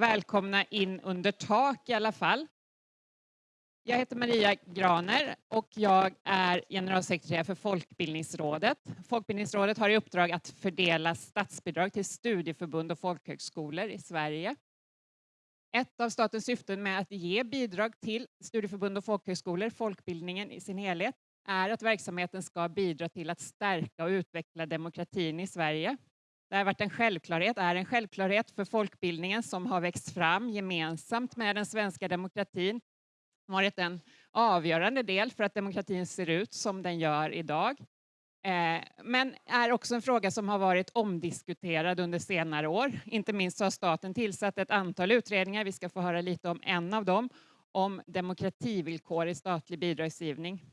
välkomna in under tak i alla fall. Jag heter Maria Graner och jag är generalsekreterare för Folkbildningsrådet. Folkbildningsrådet har i uppdrag att fördela statsbidrag till studieförbund och folkhögskolor i Sverige. Ett av statens syften med att ge bidrag till studieförbund och folkhögskolor, folkbildningen i sin helhet, är att verksamheten ska bidra till att stärka och utveckla demokratin i Sverige. Det har varit en självklarhet, är en självklarhet för folkbildningen som har växt fram gemensamt med den svenska demokratin. varit en avgörande del för att demokratin ser ut som den gör idag. Eh, men är också en fråga som har varit omdiskuterad under senare år. Inte minst så har staten tillsatt ett antal utredningar, vi ska få höra lite om en av dem, om demokrativillkor i statlig bidragsgivning.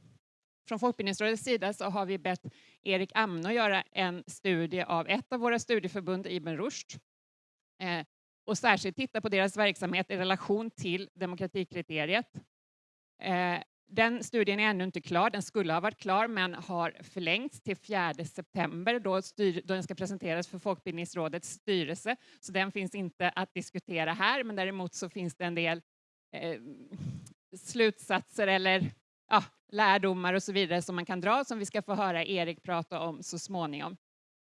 Från Folkbildningsrådets sida så har vi bett Erik Amno göra en studie av ett av våra studieförbund, Ibn Rushd, eh, och särskilt titta på deras verksamhet i relation till demokratikriteriet. Eh, den studien är ännu inte klar, den skulle ha varit klar men har förlängts till 4 september då, styr, då den ska presenteras för Folkbildningsrådets styrelse. Så den finns inte att diskutera här men däremot så finns det en del eh, slutsatser eller ja, lärdomar och så vidare som man kan dra som vi ska få höra Erik prata om så småningom.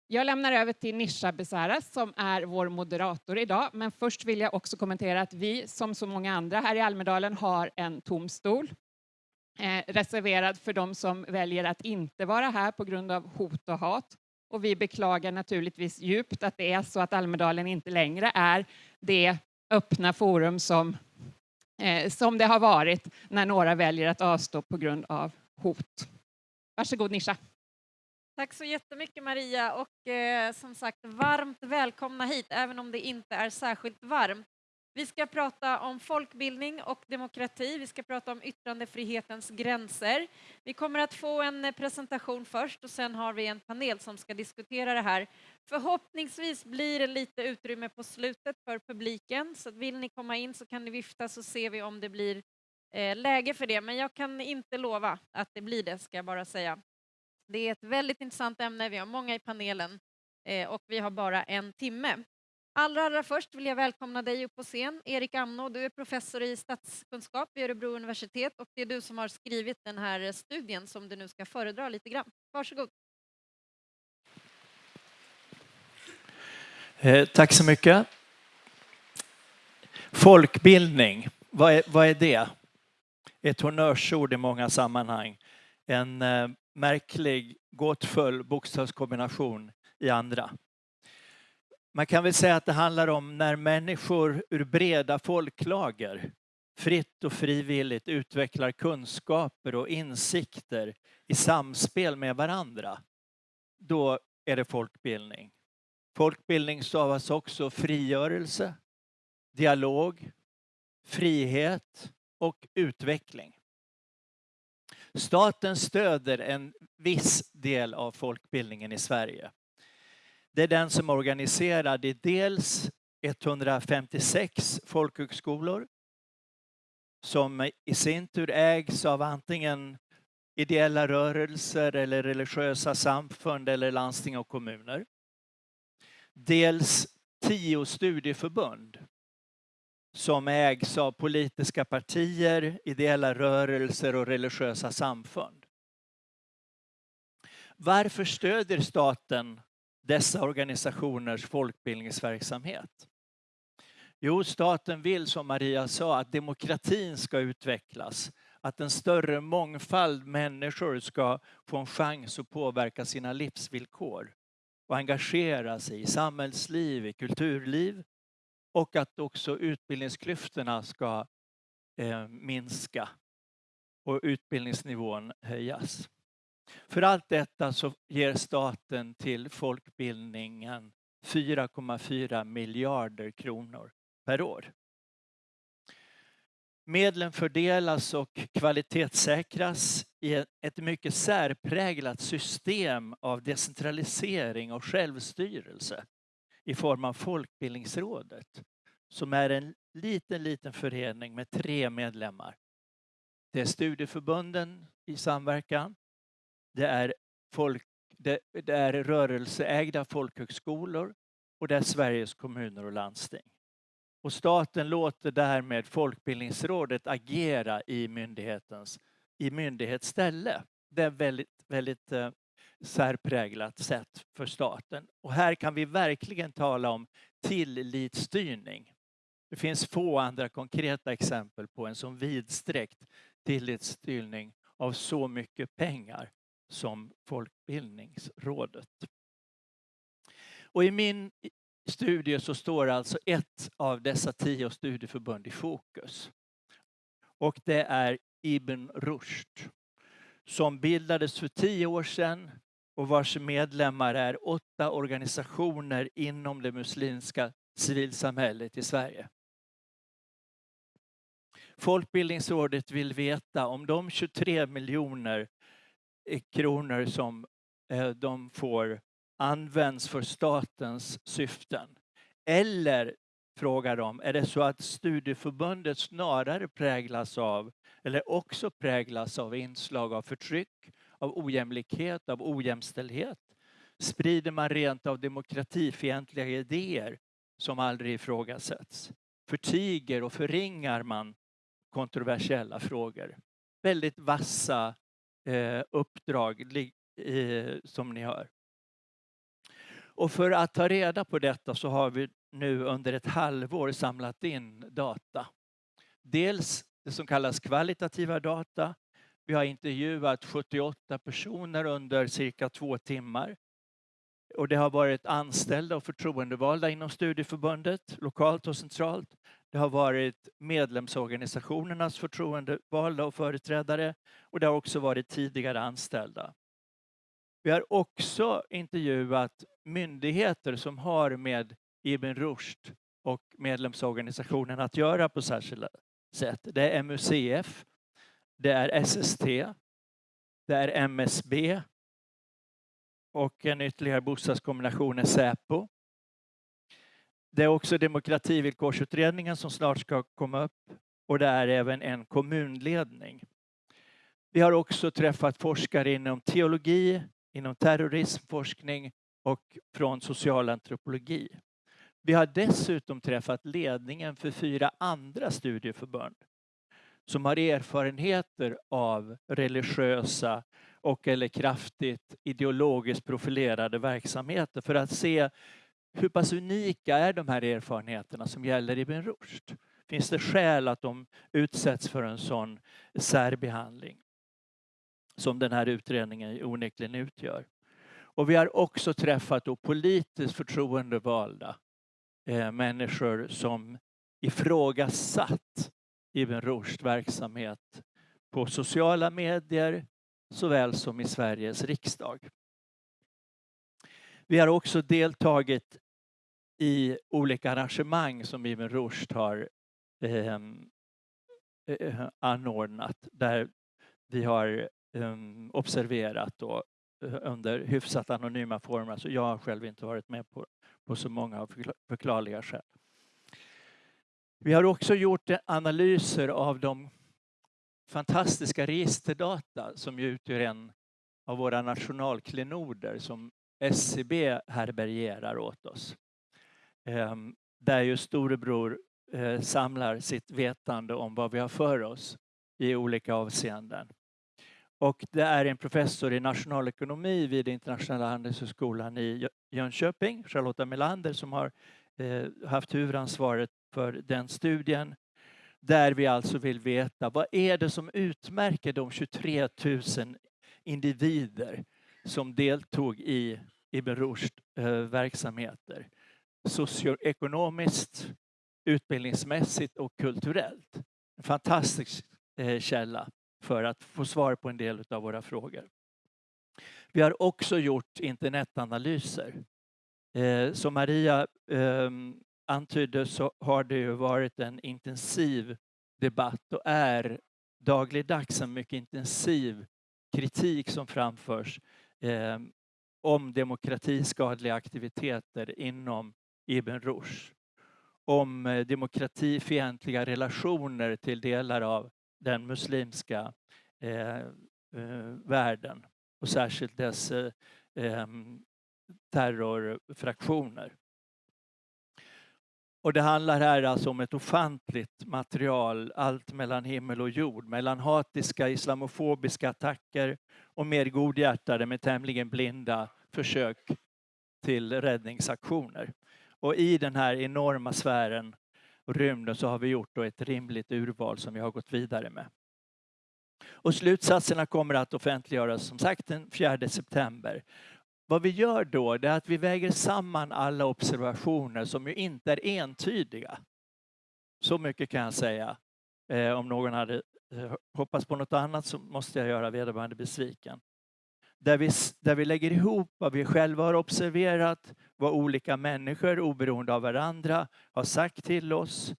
Jag lämnar över till Nisha Besaras som är vår moderator idag. Men först vill jag också kommentera att vi som så många andra här i Almedalen har en tom stol eh, reserverad för de som väljer att inte vara här på grund av hot och hat. Och vi beklagar naturligtvis djupt att det är så att Almedalen inte längre är det öppna forum som eh, som det har varit när några väljer att avstå på grund av hot. Varsågod Nisha. Tack så jättemycket Maria och eh, som sagt varmt välkomna hit även om det inte är särskilt varmt. Vi ska prata om folkbildning och demokrati. Vi ska prata om yttrandefrihetens gränser. Vi kommer att få en presentation först och sen har vi en panel som ska diskutera det här. Förhoppningsvis blir det lite utrymme på slutet för publiken, så vill ni komma in så kan ni vifta så ser vi om det blir eh, läge för det. Men jag kan inte lova att det blir det, ska jag bara säga. Det är ett väldigt intressant ämne, vi har många i panelen eh, och vi har bara en timme. Allra, allra först vill jag välkomna dig upp på scen. Erik Amno, du är professor i statskunskap vid Örebro universitet och det är du som har skrivit den här studien som du nu ska föredra lite grann. Varsågod. Eh, tack så mycket. Folkbildning, vad är, vad är det? Ett honnörsord i många sammanhang. En eh, märklig, gåtfull bokstavskombination i andra. Man kan väl säga att det handlar om när människor ur breda folklager fritt och frivilligt utvecklar kunskaper och insikter i samspel med varandra. Då är det folkbildning. Folkbildning stavas också frigörelse, dialog, frihet och utveckling. Staten stöder en viss del av folkbildningen i Sverige. Det är den som är organiserad i dels 156 folkhögskolor som i sin tur ägs av antingen ideella rörelser eller religiösa samfund eller landsting och kommuner. Dels tio studieförbund som ägs av politiska partier, ideella rörelser och religiösa samfund. Varför stödjer staten dessa organisationers folkbildningsverksamhet? Jo, staten vill som Maria sa att demokratin ska utvecklas, att en större mångfald människor ska få en chans att påverka sina livsvillkor och engagera sig i samhällsliv, i kulturliv och att också utbildningsklyftorna ska eh, minska och utbildningsnivån höjas. För allt detta så ger staten till folkbildningen 4,4 miljarder kronor per år. Medlen fördelas och kvalitetssäkras i ett mycket särpräglat system av decentralisering och självstyrelse i form av Folkbildningsrådet som är en liten, liten förening med tre medlemmar. Det är studieförbunden i samverkan, det är, folk, det, det är rörelseägda folkhögskolor och det är Sveriges kommuner och landsting. Och staten låter därmed Folkbildningsrådet agera i myndighetens i myndighetsställe. Det är väldigt, väldigt eh, särpräglat sätt för staten. Och här kan vi verkligen tala om tillitsstyrning. Det finns få andra konkreta exempel på en så vidsträckt tillitsstyrning av så mycket pengar som Folkbildningsrådet. Och i min studie så står alltså ett av dessa tio studieförbund i fokus. Och det är Ibn Rushd som bildades för tio år sedan och vars medlemmar är åtta organisationer inom det muslimska civilsamhället i Sverige. Folkbildningsrådet vill veta om de 23 miljoner kronor som eh, de får används för statens syften. Eller, frågar de, är det så att studieförbundet snarare präglas av, eller också präglas av inslag av förtryck, av ojämlikhet, av ojämställdhet? Sprider man rent av demokratifientliga idéer som aldrig ifrågasätts? Förtiger och förringar man kontroversiella frågor? Väldigt vassa eh, uppdrag eh, som ni hör. Och för att ta reda på detta så har vi nu under ett halvår samlat in data. Dels det som kallas kvalitativa data. Vi har intervjuat 78 personer under cirka två timmar. Och det har varit anställda och förtroendevalda inom studieförbundet, lokalt och centralt. Det har varit medlemsorganisationernas förtroendevalda och företrädare och det har också varit tidigare anställda. Vi har också intervjuat myndigheter som har med Ibn Rushd och medlemsorganisationen att göra på särskilda sätt. Det är MUCF, det är SST, det är MSB och en ytterligare bostadskombination är Säpo. Det är också demokrativillkorsutredningen som snart ska komma upp och det är även en kommunledning. Vi har också träffat forskare inom teologi, inom terrorismforskning och från socialantropologi. Vi har dessutom träffat ledningen för fyra andra studieförbund som har erfarenheter av religiösa och eller kraftigt ideologiskt profilerade verksamheter för att se hur pass unika är de här erfarenheterna som gäller Ibn Rushd? Finns det skäl att de utsätts för en sån särbehandling som den här utredningen onekligen utgör? Och vi har också träffat då politiskt förtroendevalda eh, människor som ifrågasatt Ibn Rushds verksamhet på sociala medier såväl som i Sveriges riksdag. Vi har också deltagit i olika arrangemang som Ibn Rushd har ehm, eh, anordnat där vi har eh, observerat då, eh, under hyfsat anonyma former. Alltså jag har själv inte varit med på, på så många av förklarliga skäl. Vi har också gjort analyser av de fantastiska registerdata som utgör en av våra nationalklenoder som SCB härbärgerar åt oss. Ehm, där ju storebror eh, samlar sitt vetande om vad vi har för oss i olika avseenden. Och det är en professor i nationalekonomi vid Internationella handelshögskolan i Jönköping, Charlotta Melander, som har eh, haft huvudansvaret för den studien. Där vi alltså vill veta vad är det som utmärker de 23 000 individer som deltog i Ibn Rushd eh, verksamheter socioekonomiskt, utbildningsmässigt och kulturellt. En fantastisk eh, källa för att få svar på en del av våra frågor. Vi har också gjort internetanalyser. Eh, som Maria ehm, antydde så har det ju varit en intensiv debatt och är dagligdags en mycket intensiv kritik som framförs ehm, om demokratiskadliga aktiviteter inom Ibn Rushd. Om eh, demokratifientliga relationer till delar av den muslimska eh, eh, världen och särskilt dess eh, ehm, terrorfraktioner. Och det handlar här alltså om ett ofantligt material, allt mellan himmel och jord, mellan hatiska islamofobiska attacker och mer godhjärtade med tämligen blinda försök till räddningsaktioner. Och i den här enorma sfären och rymden så har vi gjort då ett rimligt urval som vi har gått vidare med. Och slutsatserna kommer att offentliggöras som sagt den 4 september. Vad vi gör då är att vi väger samman alla observationer som ju inte är entydiga. Så mycket kan jag säga. Eh, om någon hade eh, hoppats på något annat så måste jag göra vederbörande besviken. Där vi, där vi lägger ihop vad vi själva har observerat, vad olika människor oberoende av varandra har sagt till oss,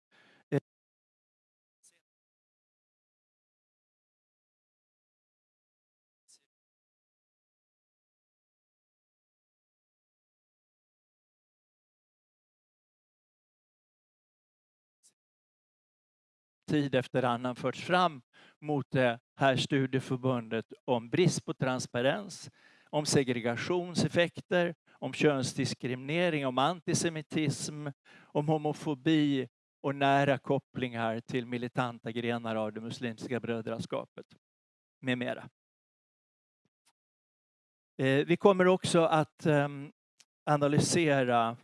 tid efter annan förts fram mot det här studieförbundet om brist på transparens, om segregationseffekter, om könsdiskriminering, om antisemitism, om homofobi och nära kopplingar till militanta grenar av det muslimska brödraskapet med mera. Eh, vi kommer också att ehm, analysera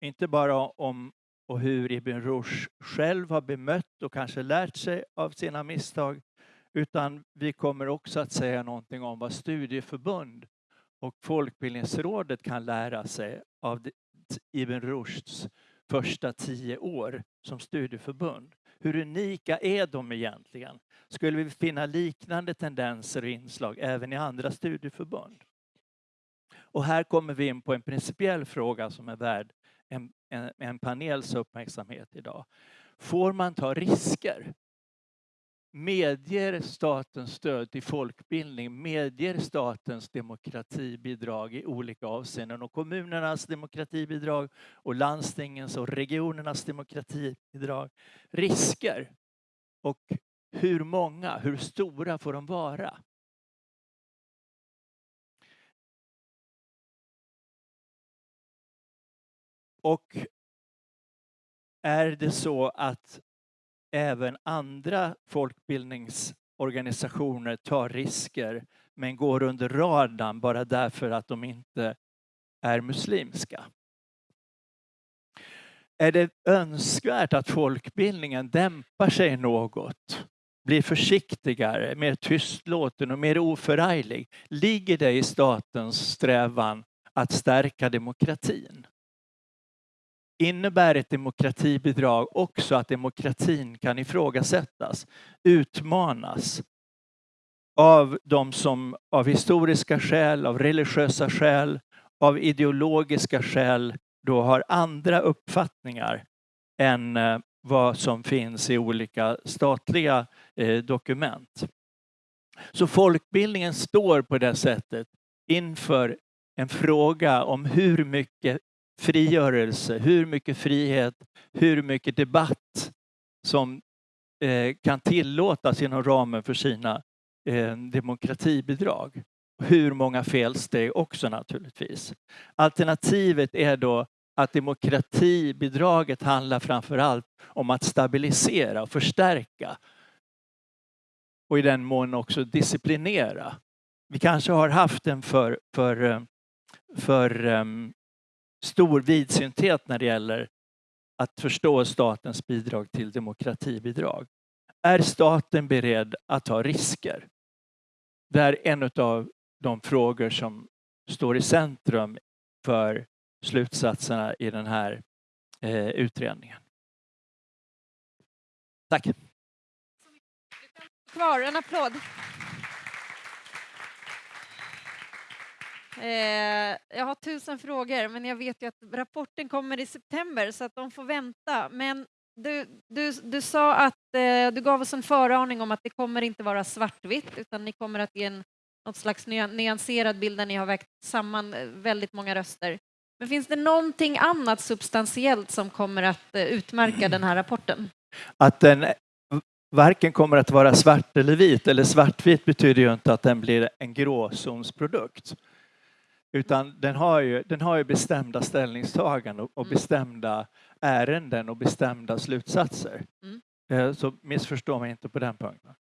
inte bara om och hur Ibn Rushd själv har bemött och kanske lärt sig av sina misstag. Utan vi kommer också att säga någonting om vad studieförbund och Folkbildningsrådet kan lära sig av Ibn Rushds första tio år som studieförbund. Hur unika är de egentligen? Skulle vi finna liknande tendenser och inslag även i andra studieförbund? Och här kommer vi in på en principiell fråga som är värd en, en, en panels uppmärksamhet idag. Får man ta risker? Medger statens stöd till folkbildning, medger statens demokratibidrag i olika avseenden och kommunernas demokratibidrag och landstingens och regionernas demokratibidrag risker? Och hur många, hur stora får de vara? Och är det så att även andra folkbildningsorganisationer tar risker men går under radarn bara därför att de inte är muslimska? Är det önskvärt att folkbildningen dämpar sig något? Blir försiktigare, mer tystlåten och mer oförarglig? Ligger det i statens strävan att stärka demokratin? Innebär ett demokratibidrag också att demokratin kan ifrågasättas, utmanas av de som av historiska skäl, av religiösa skäl, av ideologiska skäl då har andra uppfattningar än eh, vad som finns i olika statliga eh, dokument. Så folkbildningen står på det sättet inför en fråga om hur mycket frigörelse, hur mycket frihet, hur mycket debatt som eh, kan tillåtas inom ramen för sina eh, demokratibidrag. Hur många felsteg också naturligtvis. Alternativet är då att demokratibidraget handlar framför allt om att stabilisera och förstärka och i den mån också disciplinera. Vi kanske har haft en för, för, eh, för um, stor vidsynthet när det gäller att förstå statens bidrag till demokratibidrag. Är staten beredd att ta risker? Det är en av de frågor som står i centrum för slutsatserna i den här eh, utredningen. Tack. Kvar, en applåd. Eh, jag har tusen frågor, men jag vet ju att rapporten kommer i september så att de får vänta. Men du, du, du sa att eh, du gav oss en föraning om att det kommer inte vara svartvitt utan ni kommer att ge en något slags nyanserad bild där ni har vägt samman eh, väldigt många röster. Men finns det någonting annat substantiellt som kommer att eh, utmärka den här rapporten? Att den varken kommer att vara svart eller vit, eller svartvit betyder ju inte att den blir en gråzonsprodukt. Utan den har ju, den har ju bestämda ställningstaganden och, och Mm. bestämda ärenden och bestämda slutsatser. Mm. Eh, Så missförstå mig inte på den punkten.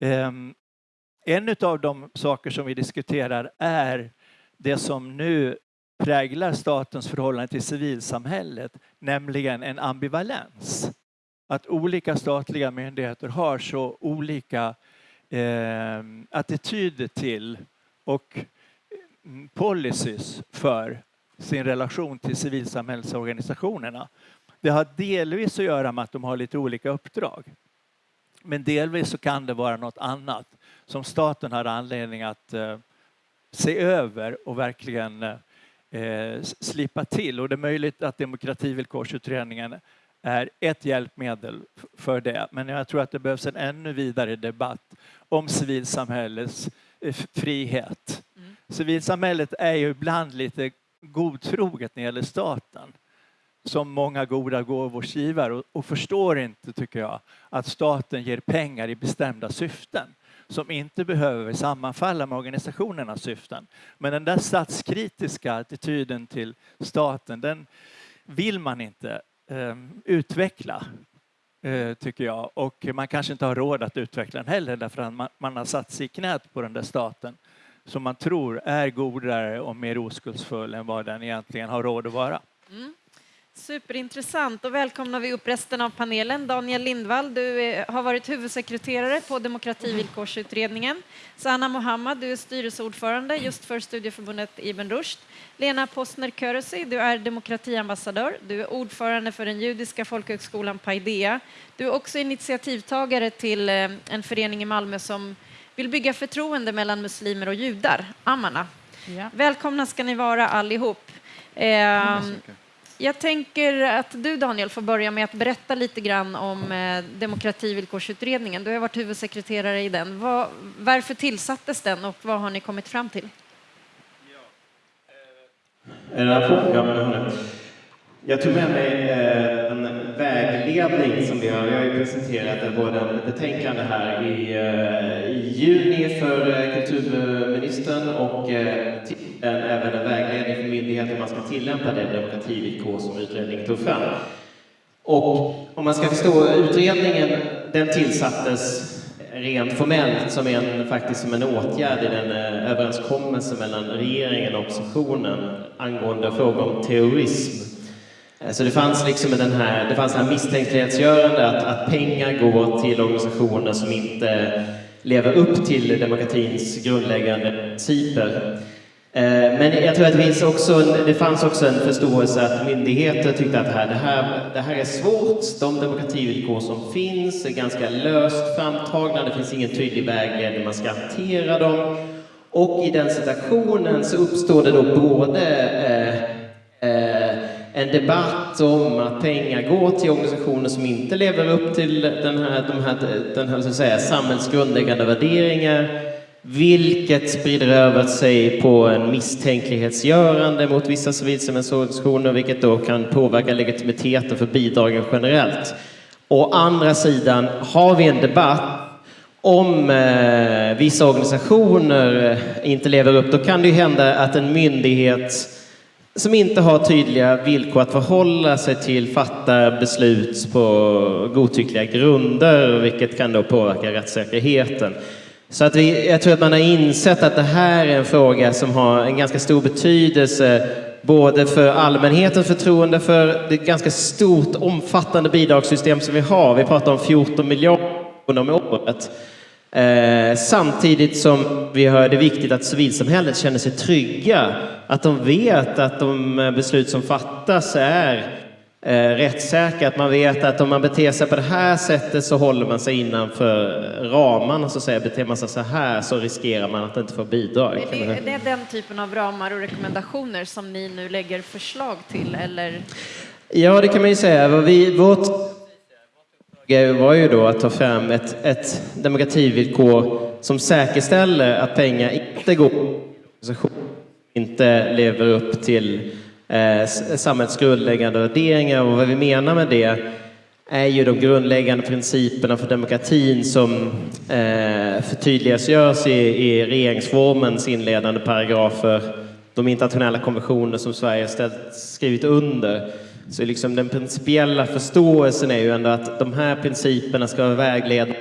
Ehm, En av de saker som vi diskuterar är det som nu präglar statens förhållande till civilsamhället, nämligen en ambivalens. Att olika statliga myndigheter har så olika eh, attityder till och policies för sin relation till civilsamhällsorganisationerna. Det har delvis att göra med att de har lite olika uppdrag. Men delvis så kan det vara något annat som staten har anledning att eh, se över och verkligen eh, slipa till. Och det är möjligt att demokrativillkorsutredningen är ett hjälpmedel för det. Men jag tror att det behövs en ännu vidare debatt om civilsamhällets frihet. Mm. Civilsamhället är ju ibland lite godtroget när det gäller staten som många goda gåvors givare och, och förstår inte, tycker jag, att staten ger pengar i bestämda syften som inte behöver sammanfalla med organisationernas syften. Men den där statskritiska attityden till staten, den vill man inte eh, utveckla, eh, Eh, tycker jag. Och man kanske inte har råd att utveckla den heller därför att man, man har satt sig i knät på den där staten som man tror är godare och mer oskuldsfull än vad den egentligen har råd att vara. Mm. Superintressant. Då välkomnar vi upp resten av panelen. Daniel Lindvall, du är, har varit huvudsekreterare på Demokrativillkorsutredningen. Sanna Mohammad, du är styrelseordförande just för studieförbundet Ibn Rushd. Lena Postner Körösi, du är demokratiambassadör. Du är ordförande för den judiska folkhögskolan Paideia. Du är också initiativtagare till eh, en förening i Malmö som vill bygga förtroende mellan muslimer och judar, Amana. Ja. Välkomna ska ni vara allihop. Ehm, jag tänker att du Daniel får börja med att berätta lite grann om eh, demokrativillkorsutredningen. Du har varit huvudsekreterare i den. Varför tillsattes den och vad har ni kommit fram till? Är det på? Ja, eh, eh, jag tog med mig eh, en vägledning som vi har. Jag har ju presenterat både en betänkande här i, i juni för kulturministern och även en vägledning för myndigheter hur man ska tillämpa det demokrativillkor som utredningen tog fram. Och om man ska förstå utredningen, den tillsattes rent formellt som en, faktiskt som en åtgärd i den eh, överenskommelse mellan regeringen och oppositionen angående frågor om terrorism. Eh, så det fanns liksom den här, det fanns här misstänklighetsgörande att, att pengar går till organisationer som inte lever upp till demokratins grundläggande principer. Eh, men jag tror att det, finns också en, det fanns också en förståelse att myndigheter tyckte att det här, det, här, det här är svårt. De demokrativillkor som finns är ganska löst framtagna. Det finns ingen tydlig vägledning hur man ska hantera dem. Och i den situationen så uppstår det då både eh, eh, en debatt om att pengar går till organisationer som inte lever upp till den här, de här, den här så att säga, samhällsgrundläggande värderingar vilket sprider över sig på en misstänklighetsgörande mot vissa civilsamhällesorganisationer, vilket då kan påverka legitimiteten för bidragen generellt. Å andra sidan har vi en debatt om eh, vissa organisationer eh, inte lever upp, då kan det ju hända att en myndighet som inte har tydliga villkor att förhålla sig till fattar beslut på godtyckliga grunder, vilket kan då påverka rättssäkerheten. Så att vi, jag tror att man har insett att det här är en fråga som har en ganska stor betydelse både för allmänhetens förtroende för det ganska stort omfattande bidragssystem som vi har. Vi pratar om 14 miljarder om året. Eh, samtidigt som vi hör det är viktigt att civilsamhället känner sig trygga. Att de vet att de eh, beslut som fattas är eh, rättssäkra. Att man vet att om man beter sig på det här sättet så håller man sig innanför ramarna. Så att säga. Beter man sig så här så riskerar man att inte få bidrag. Det, är det den typen av ramar och rekommendationer som ni nu lägger förslag till? Eller? Ja, det kan man ju säga. Vi, vårt uppdrag var ju då att ta fram ett, ett demokrativillkor som säkerställer att pengar inte går till organisationer som inte lever upp till eh, samhällets grundläggande värderingar. Och vad vi menar med det är ju de grundläggande principerna för demokratin som eh, förtydligas görs i, i regeringsformens inledande paragrafer de internationella konventioner som Sverige ställt, skrivit under. Så liksom den principiella förståelsen är ju ändå att de här principerna ska vara vägledande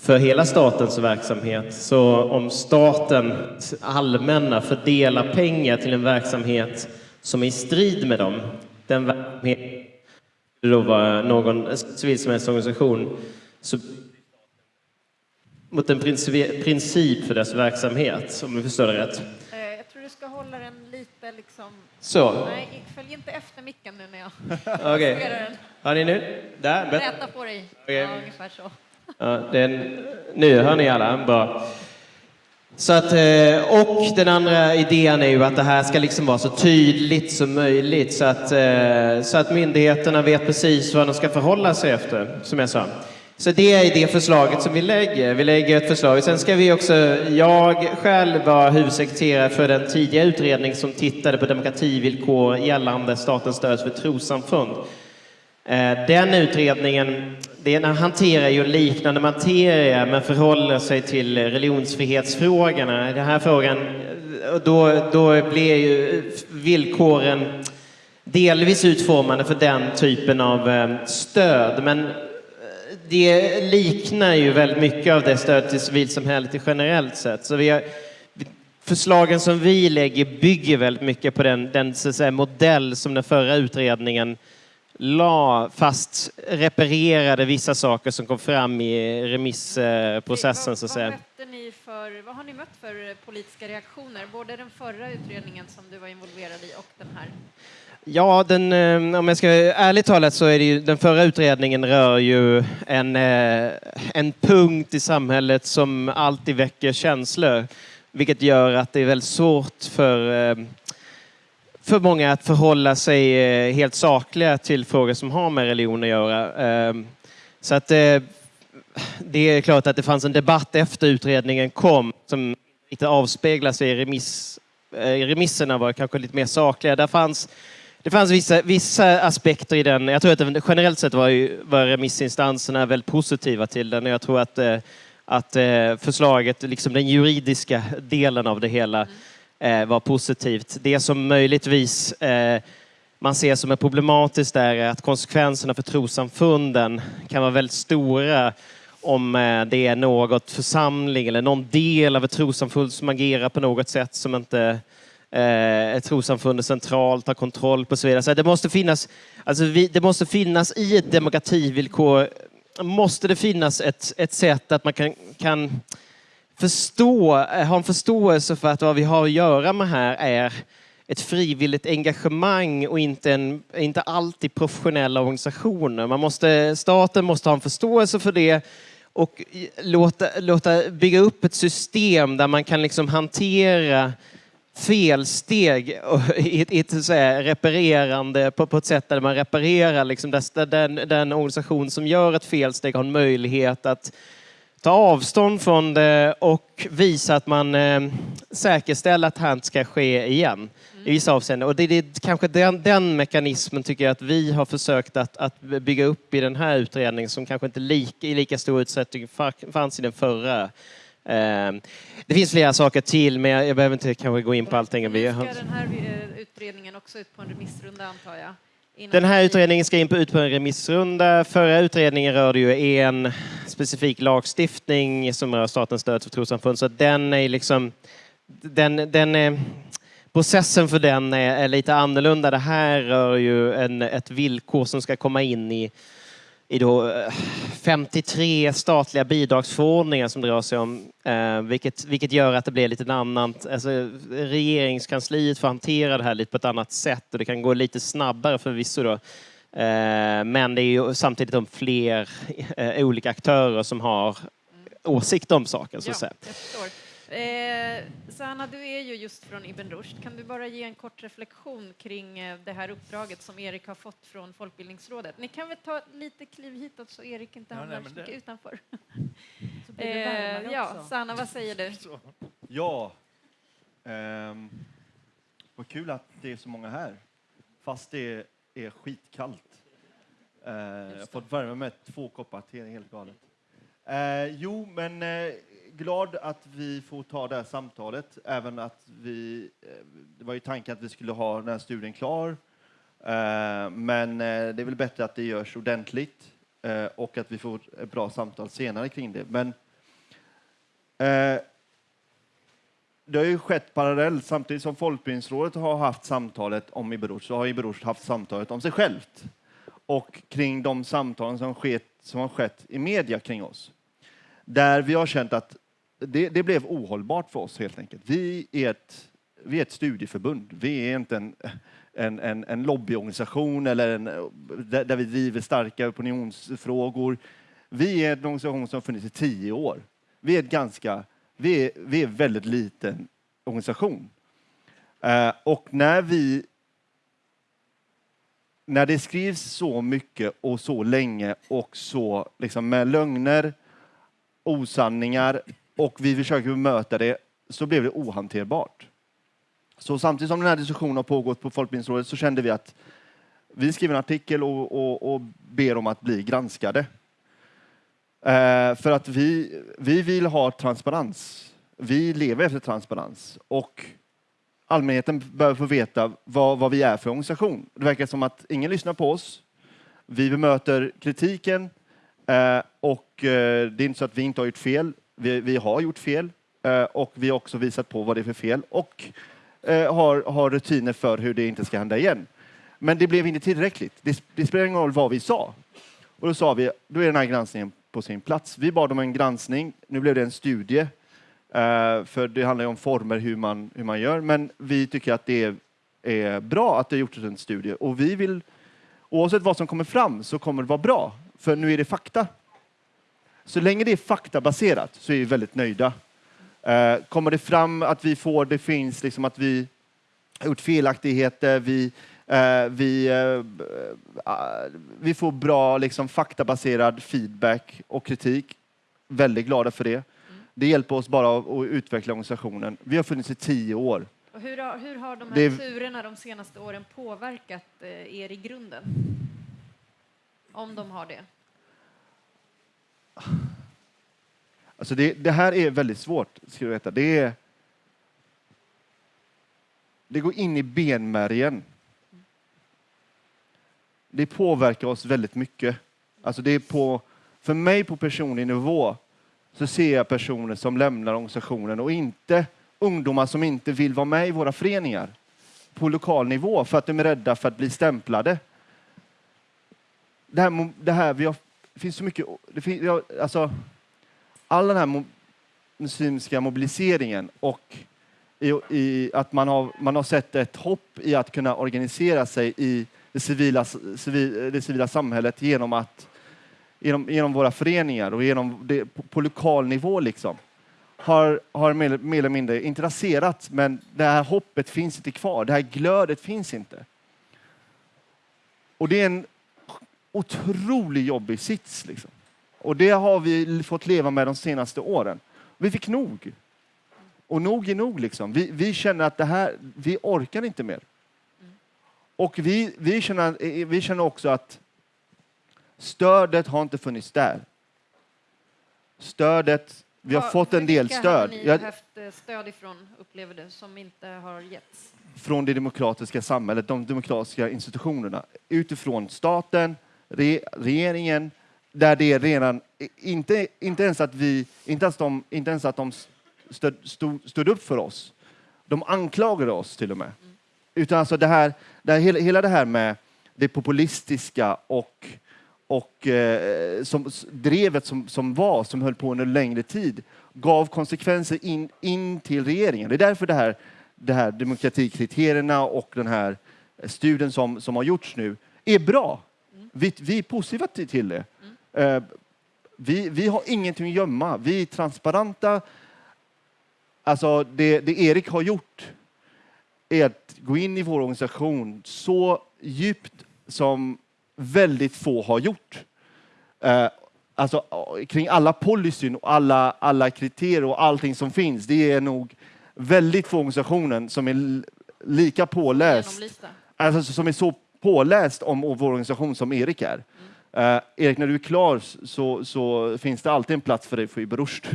för hela statens verksamhet. Så om staten allmänna fördelar pengar till en verksamhet som är i strid med dem, den verksamheten skulle då vara någon civilsamhällesorganisation, så mot en princip, princip för dess verksamhet, om jag förstår det rätt. Eh, jag tror du ska hålla den lite liksom... Så, Nej, följ inte efter micken nu när jag okej. justerar den. Har ni nu? Där. Räta på dig. Okej. Ja, ungefär så. Ja, den, nu hör ni alla, bra. Så att, eh, och den andra idén är ju att det här ska liksom vara så tydligt som möjligt så att, eh, så att myndigheterna vet precis vad de ska förhålla sig efter, som jag sa. Så det är det förslaget som vi lägger. Vi lägger ett förslag. Sen ska vi också, jag själv var huvudsekreterare för den tidiga utredning som tittade på demokrativillkor gällande statens stöd för trossamfund. Eh, den utredningen det ena hanterar ju liknande materia men förhåller sig till religionsfrihetsfrågorna. Den här frågan, eh, då, då blir ju villkoren delvis utformade för den typen av eh, stöd. Men eh, det liknar ju väldigt mycket av det stöd till civilsamhället generellt sett. Så vi har, förslagen som vi lägger bygger väldigt mycket på den, den så att säga, modell som den förra utredningen la fast reparerade vissa saker som kom fram i remissprocessen så att vad, säga. för, har ni mött för politiska reaktioner? Både den förra utredningen som du var involverad i och den här. Ja, den, eh, om jag ska ärligt talat så är det ju, den förra utredningen rör ju en, eh, en punkt i samhället som alltid väcker känslor, vilket gör att det är väldigt svårt för eh, för många att förhålla sig eh, helt sakliga till frågor som har med religion att göra. Ehm, så att eh, det är klart att det fanns en debatt efter utredningen kom som inte avspeglar sig i remiss. Eh, remisserna var kanske lite mer sakliga. Där fanns, det fanns vissa, vissa aspekter i den. Jag tror att det, generellt sett var, ju, var remissinstanserna väldigt positiva till den. Jag tror att, att förslaget, liksom den juridiska delen av det hela, mm eh, var positivt. Det som möjligtvis eh, man ser som är problematiskt där är att konsekvenserna för trossamfunden kan vara väldigt stora om eh, det är något församling eller någon del av ett trossamfund som agerar på något sätt som inte eh, ett trossamfund centralt har kontroll på. Så vidare. Så det, måste finnas, alltså vi, det måste finnas i ett demokrativillkor måste det finnas ett, ett sätt att man kan, kan förstå, eh, ha en förståelse för att vad vi har att göra med här är ett frivilligt engagemang och inte, en, inte alltid professionella organisationer. Man måste, staten måste ha en förståelse för det och låta, låta bygga upp ett system där man kan liksom hantera felsteg och i ett, i ett så här, reparerande på, på ett sätt där man reparerar liksom, där den, den organisation som gör ett felsteg har en möjlighet att ta avstånd från det och visa att man eh, säkerställer att det här inte ska ske igen i vissa avseenden. Och det är kanske den, den mekanismen tycker jag att vi har försökt att, att bygga upp i den här utredningen som kanske inte lika, i lika stor utsträckning fa- fanns i den förra. Eh, det finns flera saker till men jag, jag behöver inte kanske gå in på allting. Nu ska den här eh, utredningen också ut på en remissrunda antar jag. Den här utredningen ska in på, ut på en remissrunda. Förra utredningen rörde ju en specifik lagstiftning som rör statens stöd för trossamfund. Så den är liksom... Den, den är, processen för den är, är lite annorlunda. Det här rör ju en, ett villkor som ska komma in i, i då eh, 53 statliga bidragsförordningar som det rör sig om. Eh, vilket, vilket gör att det blir lite en annan... Alltså, regeringskansliet får hantera det här lite på ett annat sätt och det kan gå lite snabbare förvisso då. Eh, men det är ju samtidigt om fler eh, olika aktörer som har åsikt om saken så att Ja. Eh, Sanna, du är ju just från Ibn Rushd. Kan du bara ge en kort reflektion kring eh, det här uppdraget som Erik har fått från Folkbildningsrådet? Ni kan väl ta lite kliv hitåt så Erik inte Ja, hamnar nej, så men det- mycket utanför. Så Eh, ja. Sanna, vad säger du? Ja. Ehm, vad kul att det är så många här. Fast det är skitkallt. Eh, jag har fått värma med två koppar te, det är helt galet. Eh, jo, men eh, glad att vi får ta det här samtalet, även att vi... Eh, det var ju tanken att vi skulle ha den här studien klar. Eh, men eh, det är väl bättre att det görs ordentligt och att vi får ett bra samtal senare kring det. Men det har ju skett parallellt. Samtidigt som Folkbildningsrådet har haft samtalet om Ibn så har Ibn haft samtalet om sig självt och kring de samtalen som, skett, som har skett i media kring oss. Där vi har känt att det, det blev ohållbart för oss helt enkelt. Vi är ett, vi är ett studieförbund. Vi är inte en, en, en, en lobbyorganisation eller en, där, där vi driver starka opinionsfrågor. Vi är en organisation som har funnits i tio år. Vi är ett ganska, vi är, vi är en väldigt liten organisation. Eh, och när vi när det skrivs så mycket och så länge och så liksom med lögner, osanningar och vi försöker bemöta det så blev det ohanterbart. Så samtidigt som den här diskussionen har pågått på Folkbildningsrådet så kände vi att vi skriver en artikel och, och, och ber om att bli granskade. Eh, för att vi, vi vill ha transparens. Vi lever efter transparens och allmänheten behöver få veta vad, vad vi är för organisation. Det verkar som att ingen lyssnar på oss. Vi bemöter kritiken eh, och eh, det är inte så att vi inte har gjort fel. Vi, vi har gjort fel eh, och vi har också visat på vad det är för fel och eh, har, har rutiner för hur det inte ska hända igen. Men det blev inte tillräckligt. Det, det spelar ingen roll vad vi sa. Och då sa vi, då är den här granskningen på sin plats. Vi bad om en granskning. Nu blev det en studie. Eh, för det handlar ju om former hur man, hur man gör. Men vi tycker att det är, är bra att det har gjorts en studie. Och vi vill, oavsett vad som kommer fram så kommer det vara bra. För nu är det fakta. Så länge det är faktabaserat så är vi väldigt nöjda. Eh, kommer det fram att vi får, det finns liksom att vi har gjort felaktigheter, vi, eh, vi, eh, vi får bra liksom, faktabaserad feedback och kritik. Väldigt glada för det. Det hjälper oss bara att utveckla organisationen. Vi har funnits i tio år. Och hur, har, hur har de här Det- turerna de senaste åren påverkat er i grunden? Om de har det. Alltså det, det här är väldigt svårt, ska du veta. Det, är, det går in i benmärgen. Det påverkar oss väldigt mycket. Alltså det är på, för mig på personlig nivå så ser jag personer som lämnar organisationen och inte ungdomar som inte vill vara med i våra föreningar på lokal nivå för att de är rädda för att bli stämplade. Det här, det här vi har, det finns så mycket, det finns, ja, alltså, all den här mo- muslimska mobiliseringen och i, i att man har, man har sett ett hopp i att kunna organisera sig i det civila, civil, det civila samhället genom, att, genom, genom våra föreningar och genom det, på, på lokal nivå. Liksom, har, har mer, mer eller mindre inte raserats, men det här hoppet finns inte kvar. Det här glödet finns inte. Och det är en otroligt jobbig sits. Liksom. Och det har vi fått leva med de senaste åren. Vi fick nog. Och nog är nog. Liksom. Vi, vi känner att det här, vi orkar inte mer. Och vi, vi, känner, vi känner också att stödet har inte funnits där. Stödet, vi har Ja, fått en del stöd. har ni Jag- haft eh, stöd ifrån, upplever du, som inte har getts? från det demokratiska samhället, de demokratiska institutionerna. Utifrån staten, regeringen, där det redan, inte, inte ens att vi, inte ens de, inte ens att de stöd, stod, stod upp för oss. De anklagade oss till och med. Utan alltså det här, det här, hela, hela det här med det populistiska och, och eh, som, drevet som, som var, som höll på under en längre tid, gav konsekvenser in, in till regeringen. Det är därför det här, det här demokratikriterierna och den här studien som, som har gjorts nu är bra. Vi, vi är positiva till, det. Eh, vi, vi har ingenting att gömma. Vi är transparenta. Alltså det, det Erik har gjort är att gå in i vår organisation så djupt som väldigt få har gjort. Eh, alltså kring alla policyn och alla, alla kriterier och allting som finns. Det är nog väldigt få organisationer som är lika påläst alltså, som är så påläst om vår organisation som Erik är. Eh, Erik, när du är klar så, så finns det alltid en plats för dig för Ibn Rushd.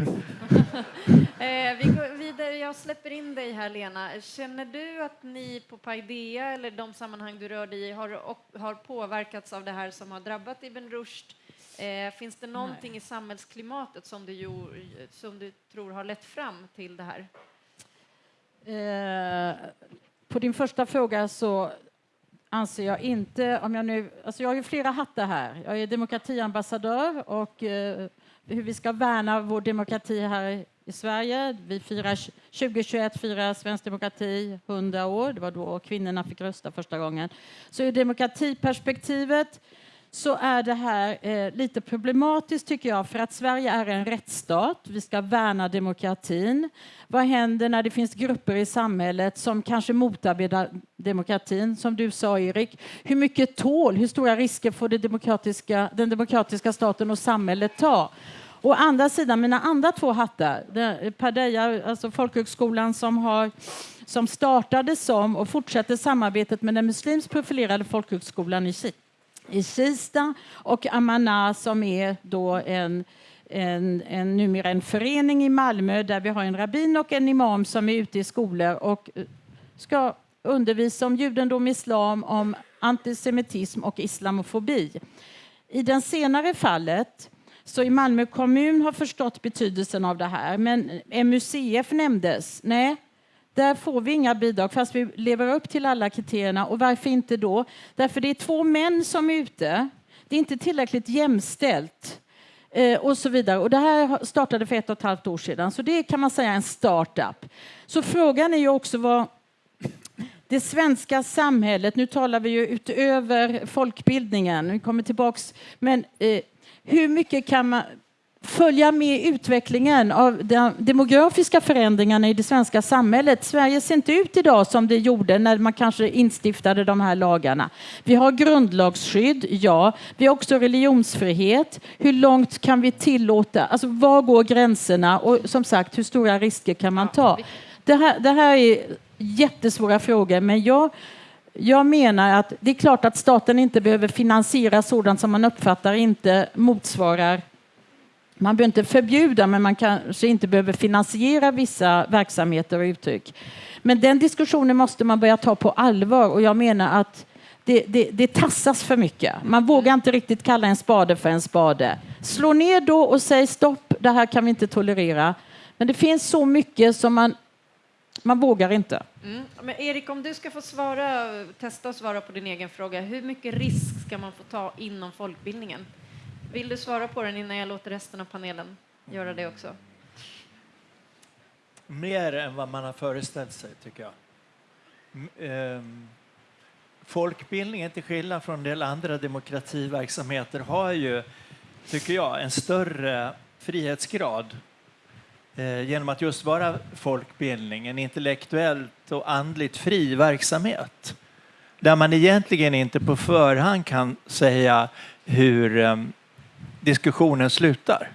Eh, vi går vidare. Jag släpper in dig här, Lena. Känner du att ni på Paideia eller de sammanhang du rör dig i har, och, har påverkats av det här som har drabbat Ibn Rushd? Eh, finns det någonting i samhällsklimatet som du, som du tror har lett fram till det här? Eh, på din första fråga så anser jag inte, om jag nu, alltså jag har ju flera hattar här. Jag är demokratiambassadör och eh, hur vi ska värna vår demokrati här i Sverige. Vi firar 2021 firar svensk demokrati 100 år. Det var då kvinnorna fick rösta första gången. Så ur demokratiperspektivet så är det här eh, lite problematiskt tycker jag för att Sverige är en rättsstat. Vi ska värna demokratin. Vad händer när det finns grupper i samhället som kanske motarbetar demokratin? Som du sa Erik, hur mycket tål, hur stora risker får det demokratiska, den demokratiska staten och samhället ta? Å andra sidan, mina andra två hattar, Padeja, alltså folkhögskolan som, har, som startade som och fortsätter samarbetet med den muslimskt profilerade folkhögskolan i Kina i Kista och Amana som är då en, en, en, numera en förening i Malmö där vi har en rabbin och en imam som är ute i skolor och eh, ska undervisa om judendom, islam, om antisemitism och islamofobi. I det senare fallet så i Malmö kommun har förstått betydelsen av det här, men MUCF nämndes. Nej, där får vi inga bidrag fast vi lever upp till alla kriterierna. Och varför inte då? Därför det är två män som är ute. Det är inte tillräckligt jämställt. Eh, och så vidare. Och det här startade för ett och ett halvt år sedan, så det kan man säga är en startup. Så frågan är ju också vad det svenska samhället, nu talar vi ju utöver folkbildningen, vi kommer tillbaks, men eh, hur mycket kan man följa med utvecklingen av de demografiska förändringarna i det svenska samhället. Sverige ser inte ut idag som det gjorde när man kanske instiftade de här lagarna. Vi har grundlagsskydd, ja. Vi har också religionsfrihet. Hur långt kan vi tillåta? Alltså, var går gränserna? Och som sagt, hur stora risker kan man ta? Det här, det här är jättesvåra frågor, men jag jag menar att det är klart att staten inte behöver finansiera sådant som man uppfattar inte motsvarar man behöver inte förbjuda, men man kanske inte behöver finansiera vissa verksamheter och uttryck. Men den diskussionen måste man börja ta på allvar och jag menar att det, det, det tassas för mycket. Man vågar inte riktigt kalla en spade för en spade. Slå ner då och säg stopp, det här kan vi inte tolerera. Men det finns så mycket som man, man vågar inte. Mm. Men Erik, om du ska få svara, testa att svara på din egen fråga. Hur mycket risk ska man få ta inom folkbildningen? Vill du svara på den innan jag låter resten av panelen göra det också? Mer än vad man har föreställt sig, tycker jag. Ehm, folkbildningen, till skillnad från en del andra demokrativerksamheter, har ju, tycker jag, en större frihetsgrad eh, genom att just vara folkbildning, en intellektuellt och andligt fri verksamhet där man egentligen inte på förhand kan säga hur ehm, diskussionen slutar.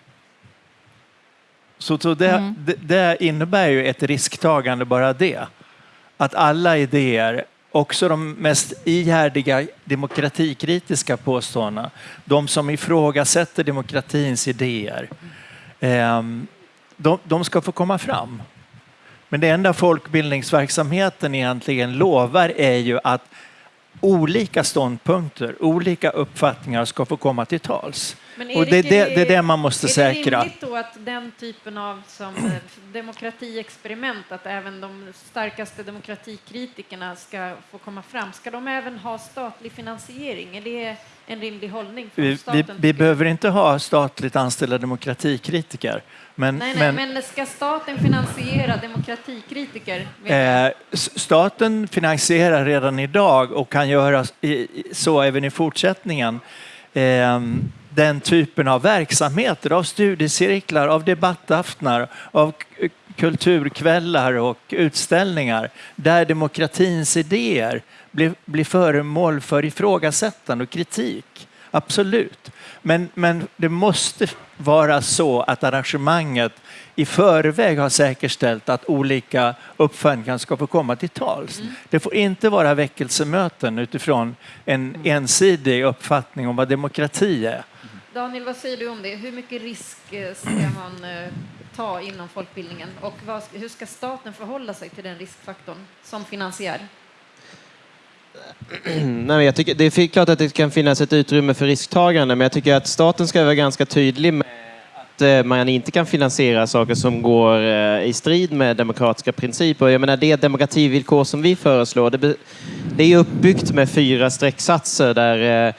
Så, så det, mm. det, det, innebär ju ett risktagande bara det. Att alla idéer, också de mest ihärdiga demokratikritiska påståendena, de som ifrågasätter demokratins idéer, eh, de, de ska få komma fram. Men det enda folkbildningsverksamheten egentligen lovar är ju att olika ståndpunkter, olika uppfattningar ska få komma till tals. Erik, och det är det, det, är det man måste är säkra. Är det rimligt då att den typen av som eh, demokratiexperiment, att även de starkaste demokratikritikerna ska få komma fram, ska de även ha statlig finansiering? Är det en rimlig hållning från staten? Vi, vi behöver inte ha statligt anställda demokratikritiker. Men, nej, nej, men, men ska staten finansiera demokratikritiker? Eh, staten finansierar redan idag och kan göra så även i fortsättningen. Eh, den typen av verksamheter, av studiecirklar, av debattaftnar, av kulturkvällar och utställningar där demokratins idéer blir, blir föremål för ifrågasättande och kritik Absolut. Men, men det måste vara så att arrangemanget i förväg har säkerställt att olika uppfattningar ska få komma till tals. Mm. Det får inte vara väckelsemöten utifrån en ensidig uppfattning om vad demokrati är. Daniel, vad säger du om det? Hur mycket risk eh, ska man eh, ta inom folkbildningen och hur ska staten förhålla sig till den riskfaktorn som finansiär? Nej, jag tycker, det är klart att det kan finnas ett utrymme för risktagande, men jag tycker att staten ska vara ganska tydlig med att eh, man inte kan finansiera saker som går eh, i strid med demokratiska principer. Jag menar, det demokrativillkor som vi föreslår, det, det är uppbyggt med fyra strecksatser där Eh,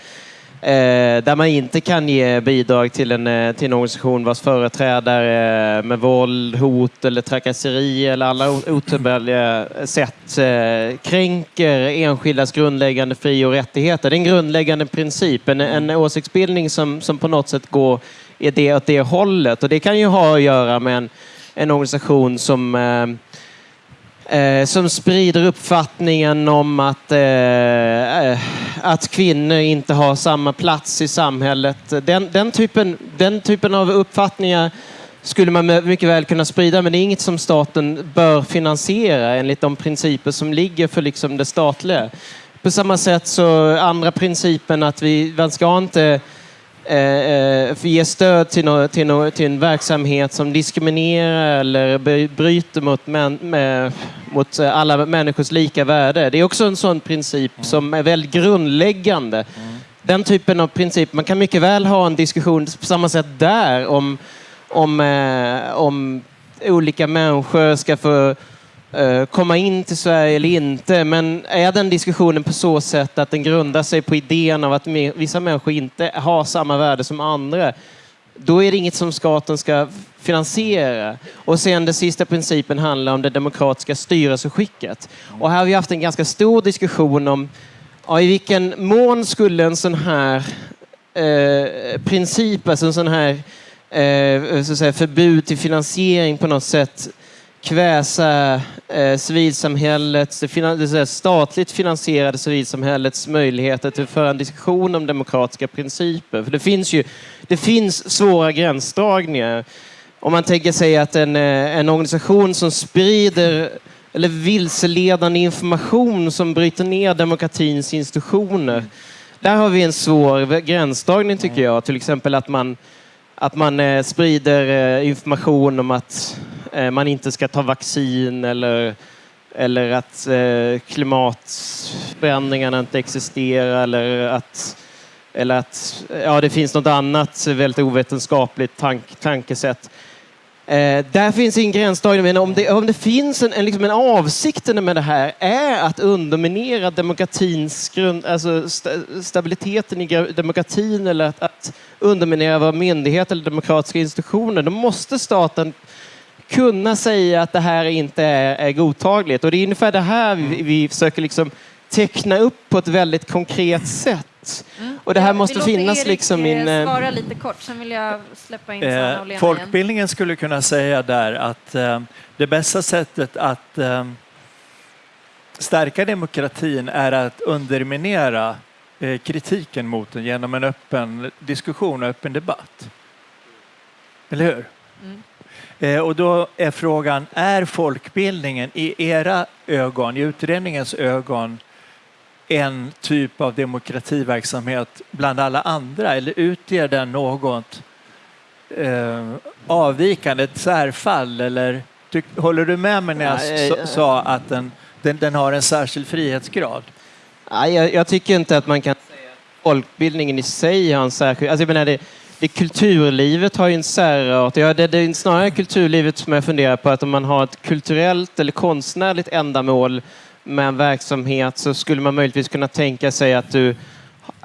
Eh, där man inte kan ge bidrag till en, eh, till en organisation vars företrädare eh, med våld, hot eller trakasseri eller alla otillbörliga sätt eh, kränker enskildas grundläggande fri och rättigheter. Det är en grundläggande princip, en, en åsiktsbildning som, som på något sätt går i det, åt det hållet. Och det kan ju ha att göra med en, en organisation som eh, som sprider uppfattningen om att, eh, eh, att kvinnor inte har samma plats i samhället. Den, den, typen, den typen av uppfattningar skulle man mycket väl kunna sprida, men det är inget som staten bör finansiera enligt de principer som ligger för liksom det statliga. På samma sätt så andra principen att vi, man ska inte eh, eh, ge stöd till, nå, till, nå, till en verksamhet som diskriminerar eller bry- bryter mot, män, med, mot eh, alla människors lika värde. Det är också en sån princip som är väldigt grundläggande. Den typen av princip, man kan mycket väl ha en diskussion på samma sätt där om, om, eh, om olika människor ska få Eh, komma in till Sverige eller inte. Men är den diskussionen på så sätt att den grundar sig på idén av att vissa människor inte har samma värde som andra, då är det inget som staten ska finansiera. Och sen den sista principen handlar om det demokratiska styrelseskicket. Och här har vi haft en ganska stor diskussion om ja, i vilken mån skulle en sån här eh, princip, alltså en sån här eh, så att säga, förbud till finansiering på något sätt kväsa eh, civilsamhällets, det, finan, det statligt finansierade civilsamhällets möjligheter till att föra en diskussion om demokratiska principer. För det finns ju det finns svåra gränsdragningar. Om man tänker sig att en, eh, en organisation som sprider eller vilseledande information som bryter ner demokratins institutioner. Där har vi en svår gränsdragning tycker jag. Till exempel att man, att man eh, sprider eh, information om att Eh, man inte ska ta vaccin eller, eller att eh, klimatförändringarna inte existerar eller att, eller att ja, det finns något annat väldigt ovetenskapligt tank, tankesätt. Eh, där finns en gränsdragning, men om det, om det finns en, en, liksom en avsikten med det här är att underminera demokratins grund, alltså st stabiliteten i demokratin eller att, att underminera våra myndigheter eller demokratiska institutioner, då måste staten kunna säga att det här inte är, är godtagligt. Och det är ungefär det här vi, vi försöker liksom teckna upp på ett väldigt konkret sätt. Och det här måste finnas Erik, liksom i en... eh, eh, Svara lite kort, sen vill jag släppa in Sanna och Eh, Lena igen. folkbildningen skulle kunna säga där att eh, det bästa sättet att eh, stärka demokratin är att underminera eh, kritiken mot den genom en öppen diskussion och öppen debatt. Eller hur? Mm. Eh, och då är frågan, är folkbildningen i era ögon, i utredningens ögon, en typ av demokrativerksamhet bland alla andra eller utger den något eh, avvikande, ett särfall eller tyck, håller du med mig när jag eh, sa att den, den, den har en särskild frihetsgrad? Nej, jag, jag tycker inte att man kan säga att folkbildningen i sig har en särskild... Alltså jag menar, det kulturlivet har ju en särart. Ja, det, det är snarare kulturlivet som jag funderar på att om man har ett kulturellt eller konstnärligt ändamål med en verksamhet så skulle man möjligtvis kunna tänka sig att du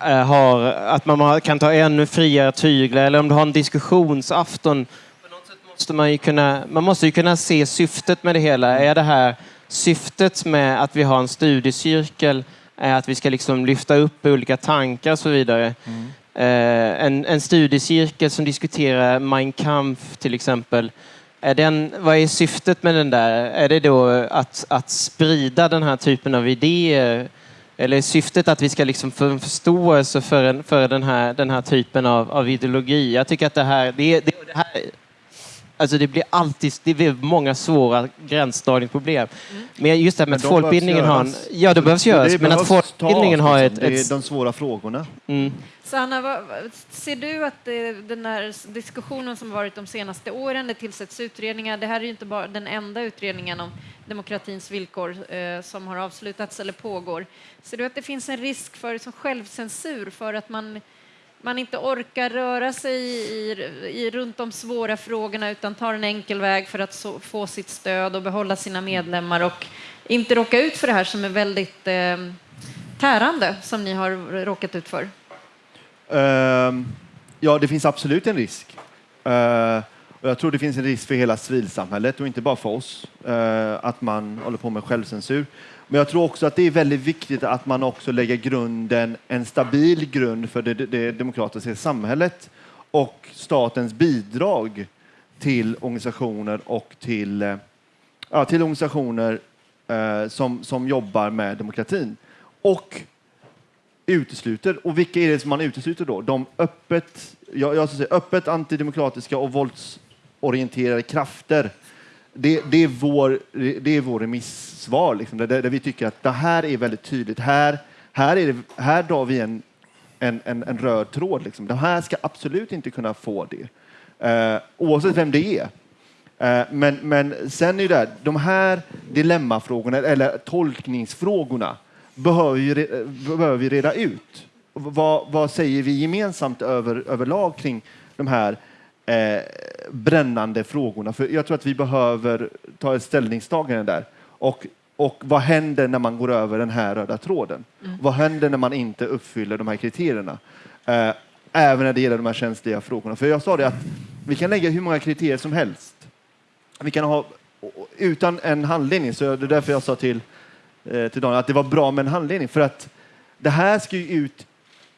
eh, har, att man kan ta ännu friare tyglar eller om du har en diskussionsafton. På något sätt måste man, ju kunna, man måste ju kunna se syftet med det hela. Är det här syftet med att vi har en studiecirkel är att vi ska liksom lyfta upp olika tankar och så vidare. Mm en, en studiecirkel som diskuterar Mein Kampf till exempel. Är den, vad är syftet med den där? Är det då att, att sprida den här typen av idéer eller syftet att vi ska liksom få en förståelse för, en, för den, här, den här typen av, av ideologi. Jag tycker att det här, det, det, det här Alltså det blir alltid det blir många svåra gränsdragningsproblem. Men just det här med att folkbildningen har en... Ja, det behövs göras. Men att folkbildningen har liksom. ett... Det är ett de svåra frågorna. mm. Sanna, vad, vad- ser du att det, den här diskussionen som varit de senaste åren, det tillsätts utredningar, det här är ju inte bara den enda utredningen om demokratins villkor eh, som har avslutats eller pågår. Ser du att det finns en risk för som självcensur för att man, man inte orkar röra sig i, i, runt de svåra frågorna utan tar en enkel väg för att så, få sitt stöd och behålla sina medlemmar och inte råka ut för det här som är väldigt eh, tärande som ni har råkat ut för? Uh, ja, det finns absolut en risk. Uh, och jag tror det finns en risk för hela civilsamhället och inte bara för oss, uh, att man håller på med självcensur. Men jag tror också att det är väldigt viktigt att man också lägger grunden, en stabil grund för det, det, demokratiska samhället och statens bidrag till organisationer och till, eh, ja, till organisationer som, som jobbar med demokratin. Och utesluter. Och vilka är det som man utesluter då? De öppet, jag, jag säga, öppet antidemokratiska och våldsorienterade krafter. Det, det, är, vår, det är vår remissvar, liksom, där, där vi tycker att det här är väldigt tydligt. Här, här, är det, här drar vi en, en, en, en röd tråd. Liksom. De här ska absolut inte kunna få det, eh, oavsett vem det är. Eh, Men, men sen är det där, de här dilemmafrågorna, eller tolkningsfrågorna, behöver behöver vi reda ut. Vad, vad säger vi gemensamt över, överlag kring de här eh, brännande frågorna? För jag tror att vi behöver ta ett ställningstagande där. Och, och vad händer när man går över den här röda tråden? Vad händer när man inte uppfyller de här kriterierna? Eh, även när det gäller de här känsliga frågorna. För jag sa det att vi kan lägga hur många kriterier som helst. Vi kan ha utan en handledning, så det är därför jag sa till, till Daniel att det var bra med en handledning. För att det här ska ju ut,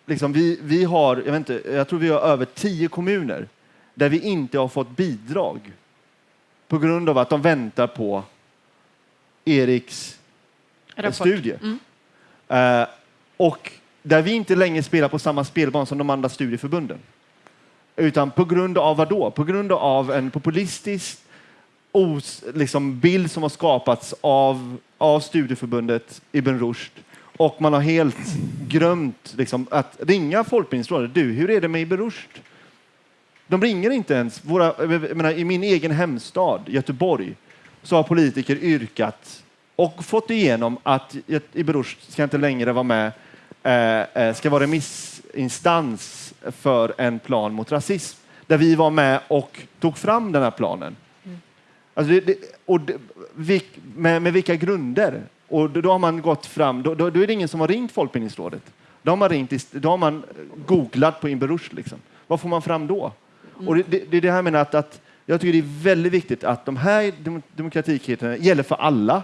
liksom, vi, vi har, jag, vet inte, jag tror vi har över tio kommuner där vi inte har fått bidrag på grund av att de väntar på Eriks Rapport. studie. Mm. Eh, och där vi inte längre spelar på samma spelbana som de andra studieförbunden. Utan på grund av vad då? På grund av en populistisk os, liksom, bild som har skapats av, av studieförbundet Ibn Rushd. Och man har helt glömt liksom, att ringa Folkbildningsrådet. Du, hur är det med Ibn Rushd? De ringer inte ens. Våra, jag menar, I min egen hemstad, Göteborg, så har politiker yrkat och fått igenom att Ibn Rushd ska inte längre vara med, eh, eh, ska vara remissinstans för en plan mot rasism. Där vi var med och tog fram den här planen. Alltså det, det, och det, vilk, med, med vilka grunder? Och då, då har man gått fram, då, då, då är det ingen som har ringt Folkbildningsrådet. Då har man, ringt, då har man googlat på Ibn Rushd. Liksom. Vad får man fram då? Och det, är det här menar att, att jag tycker det är väldigt viktigt att de här dem, demokratikriterierna gäller för alla,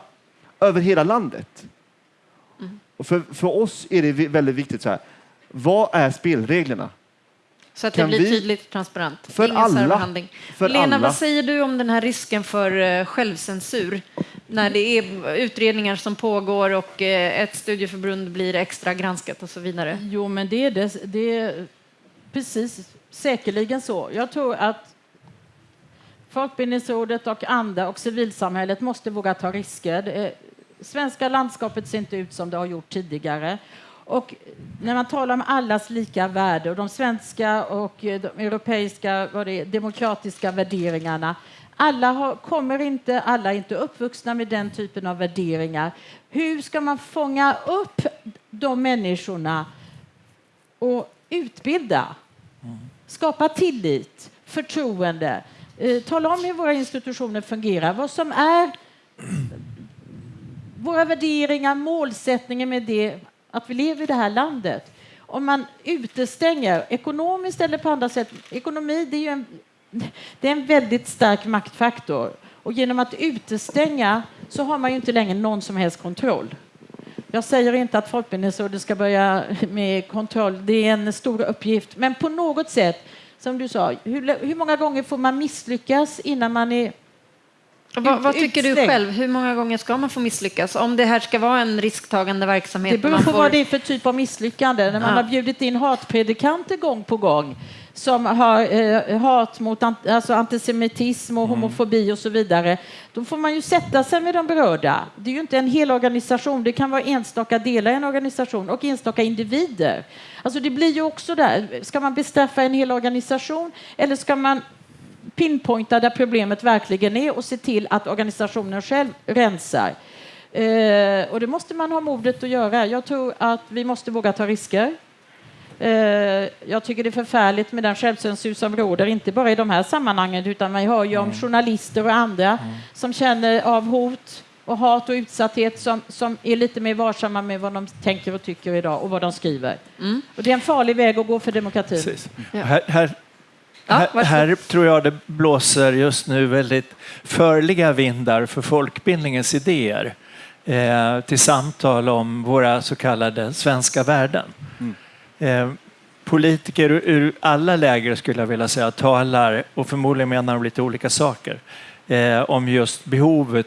över hela landet. Och för, för oss är det väldigt viktigt så här, vad är spelreglerna? Så att det Kan blir vi- tydligt transparent. För Ingen alla. För Lena, alla. vad säger du om den här risken för eh, självcensur? När det är utredningar som pågår och eh, ett studieförbund blir extra granskat och så vidare. Jo, men det är, det, det är precis säkerligen så. Jag tror att Folkbildningsrådet och andra och civilsamhället måste våga ta risker. Det Svenska landskapet ser inte ut som det har gjort tidigare. Och när man talar om allas lika värde och de svenska och eh, de europeiska vad det är, demokratiska värderingarna. Alla har, kommer inte, alla är inte uppvuxna med den typen av värderingar. Hur ska man fånga upp de människorna och utbilda? Skapa tillit, förtroende. Eh, tala om hur våra institutioner fungerar, vad som är våra värderingar, målsättningen med det, att vi lever i det här landet. Om man utestänger, ekonomiskt eller på andra sätt, ekonomi det är ju en, det är en väldigt stark maktfaktor. Och genom att utestänga så har man ju inte längre någon som helst kontroll. Jag säger inte att Folkbildningsrådet ska börja med kontroll, det är en stor uppgift. Men på något sätt, som du sa, hur, hur många gånger får man misslyckas innan man är vad, vad tycker du själv? Hur många gånger ska man få misslyckas? Om det här ska vara en risktagande verksamhet. Det beror på får... vad det är för typ av misslyckande. När man Ja. har bjudit in hatpredikanter gång på gång som har eh, hat mot an- alltså antisemitism och homofobi och så vidare. Då får man ju sätta sig med de berörda. Det är ju inte en hel organisation. Det kan vara enstaka delar i en organisation och enstaka individer. Alltså det blir ju också där. Ska man bestraffa en hel organisation eller ska man pinpointa där problemet verkligen är och se till att organisationen själv rensar. Eh, och det måste man ha modet att göra. Jag tror att vi måste våga ta risker. Eh, jag tycker det är förfärligt med den självcensur som råder, inte bara i de här sammanhangen, utan man hör ju om journalister och andra som känner av hot och hat och utsatthet som, som är lite mer varsamma med vad de tänker och tycker idag och vad de skriver. Och det är en farlig väg att gå för demokratin. Precis. Ja. Här, här, Ja, här, tror jag det blåser just nu väldigt förliga vindar för folkbildningens idéer eh, till samtal om våra så kallade svenska värden. Eh, politiker ur, ur alla läger skulle jag vilja säga talar, och förmodligen menar de lite olika saker, eh, om just behovet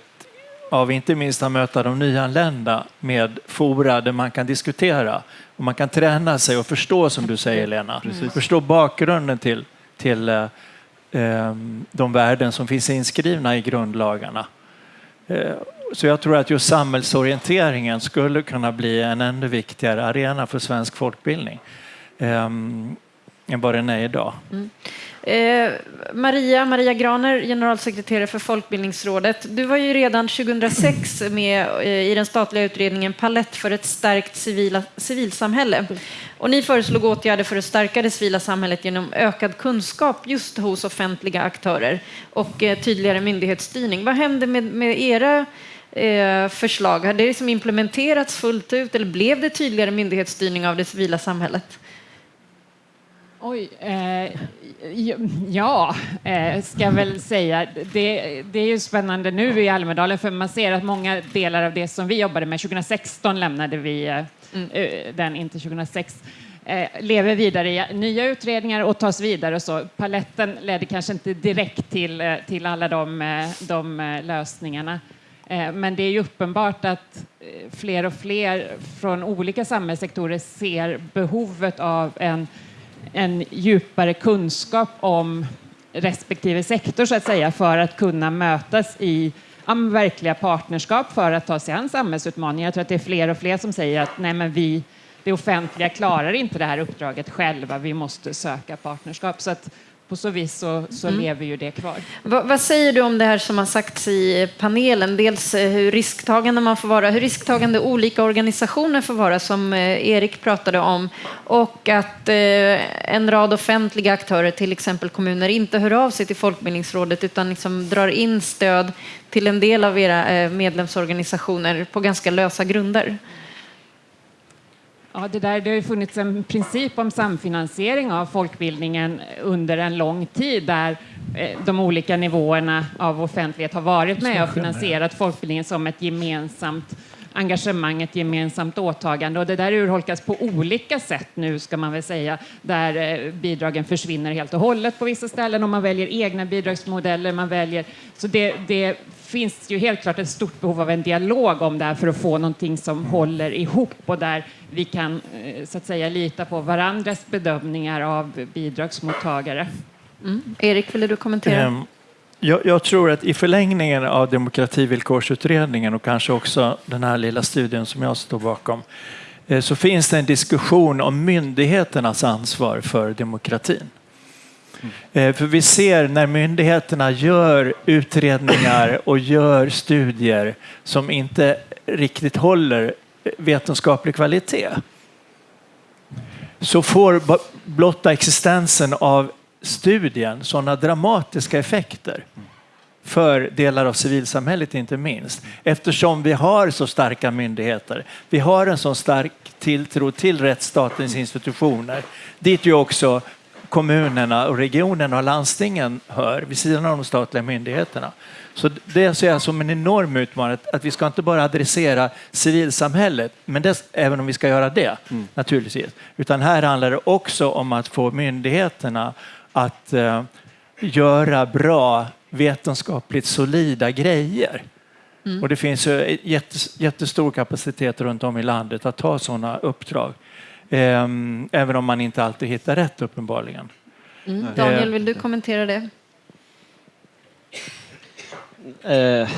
av inte minst att möta de nyanlända med fora där man kan diskutera och man kan träna sig och förstå som du säger Lena. Förstå bakgrunden till, till eh, eh, de värden som finns inskrivna i grundlagarna. Eh, så jag tror att just samhällsorienteringen skulle kunna bli en ännu viktigare arena för svensk folkbildning eh, än vad den är idag. Mm. Eh, Maria, Maria Graner, generalsekreterare för Folkbildningsrådet. Du var ju redan 2006 med eh, i den statliga utredningen Palett för ett stärkt civila, civilsamhälle. Och ni föreslog åtgärder för att stärka det civila samhället genom ökad kunskap just hos offentliga aktörer och eh, tydligare myndighetsstyrning. Vad hände med, med era förslag? Har det liksom implementerats fullt ut eller blev det tydligare myndighetsstyrning av det civila samhället? Oj, eh, ja, eh, ska jag väl säga. Det, det är ju spännande nu i Almedalen för man ser att många delar av det som vi jobbade med 2016 lämnade vi eh, eh, den, inte 2006 eh, lever vidare i nya utredningar och tas vidare. Och så. Paletten ledde kanske inte direkt till, eh, till alla de, de lösningarna. Men det är ju uppenbart att fler och fler från olika samhällssektorer ser behovet av en en djupare kunskap om respektive sektor så att säga för att kunna mötas i verkliga partnerskap för att ta sig an samhällsutmaningar. Jag tror att det är fler och fler som säger att nej, men vi, det offentliga klarar inte det här uppdraget själva. Vi måste söka partnerskap. Så att på så vis så, så lever ju det kvar. Vad, vad säger du om det här som har sagts i panelen? Dels eh, hur risktagande man får vara, hur risktagande olika organisationer får vara, som eh, Erik pratade om, och att eh, en rad offentliga aktörer, till exempel kommuner, inte hör av sig till Folkbildningsrådet utan liksom drar in stöd till en del av era eh, medlemsorganisationer på ganska lösa grunder. Ja, det, där, det har funnits en princip om samfinansiering av folkbildningen under en lång tid där eh, de olika nivåerna av offentlighet har varit med och finansierat folkbildningen som ett gemensamt engagemang, ett gemensamt åtagande. Och det där urholkas på olika sätt nu, ska man väl säga, där eh, bidragen försvinner helt och hållet på vissa ställen och man väljer egna bidragsmodeller. Man väljer, så det, det finns ju helt klart ett stort behov av en dialog om det här för att få någonting som håller ihop och där vi kan eh, så att säga lita på varandras bedömningar av bidragsmottagare. Erik, ville du kommentera? Ehm, Jag, jag tror att i förlängningen av demokrativillkorsutredningen och kanske också den här lilla studien som jag står bakom eh, så finns det en diskussion om myndigheternas ansvar för demokratin. Mm. Eh, för vi ser när myndigheterna gör utredningar och gör studier som inte riktigt håller vetenskaplig kvalitet så får blotta existensen av studien sådana dramatiska effekter för delar av civilsamhället inte minst. Eftersom vi har så starka myndigheter. Vi har en så stark tilltro till rättsstatens institutioner. Dit ju också kommunerna och regionerna och landstingen hör vid sidan av de statliga myndigheterna. Så det ser jag som en enorm utmaning att- vi ska inte bara adressera civilsamhället, men det, även om vi ska göra det naturligtvis, utan här handlar det också om att få myndigheterna att eh, göra bra vetenskapligt solida grejer. Mm. Och det finns ju jättes- jättestor kapacitet runt om i landet att ta sådana uppdrag. Ehm, även om man inte alltid hittar rätt uppenbarligen. Mm. Daniel, vill du kommentera det? Eh,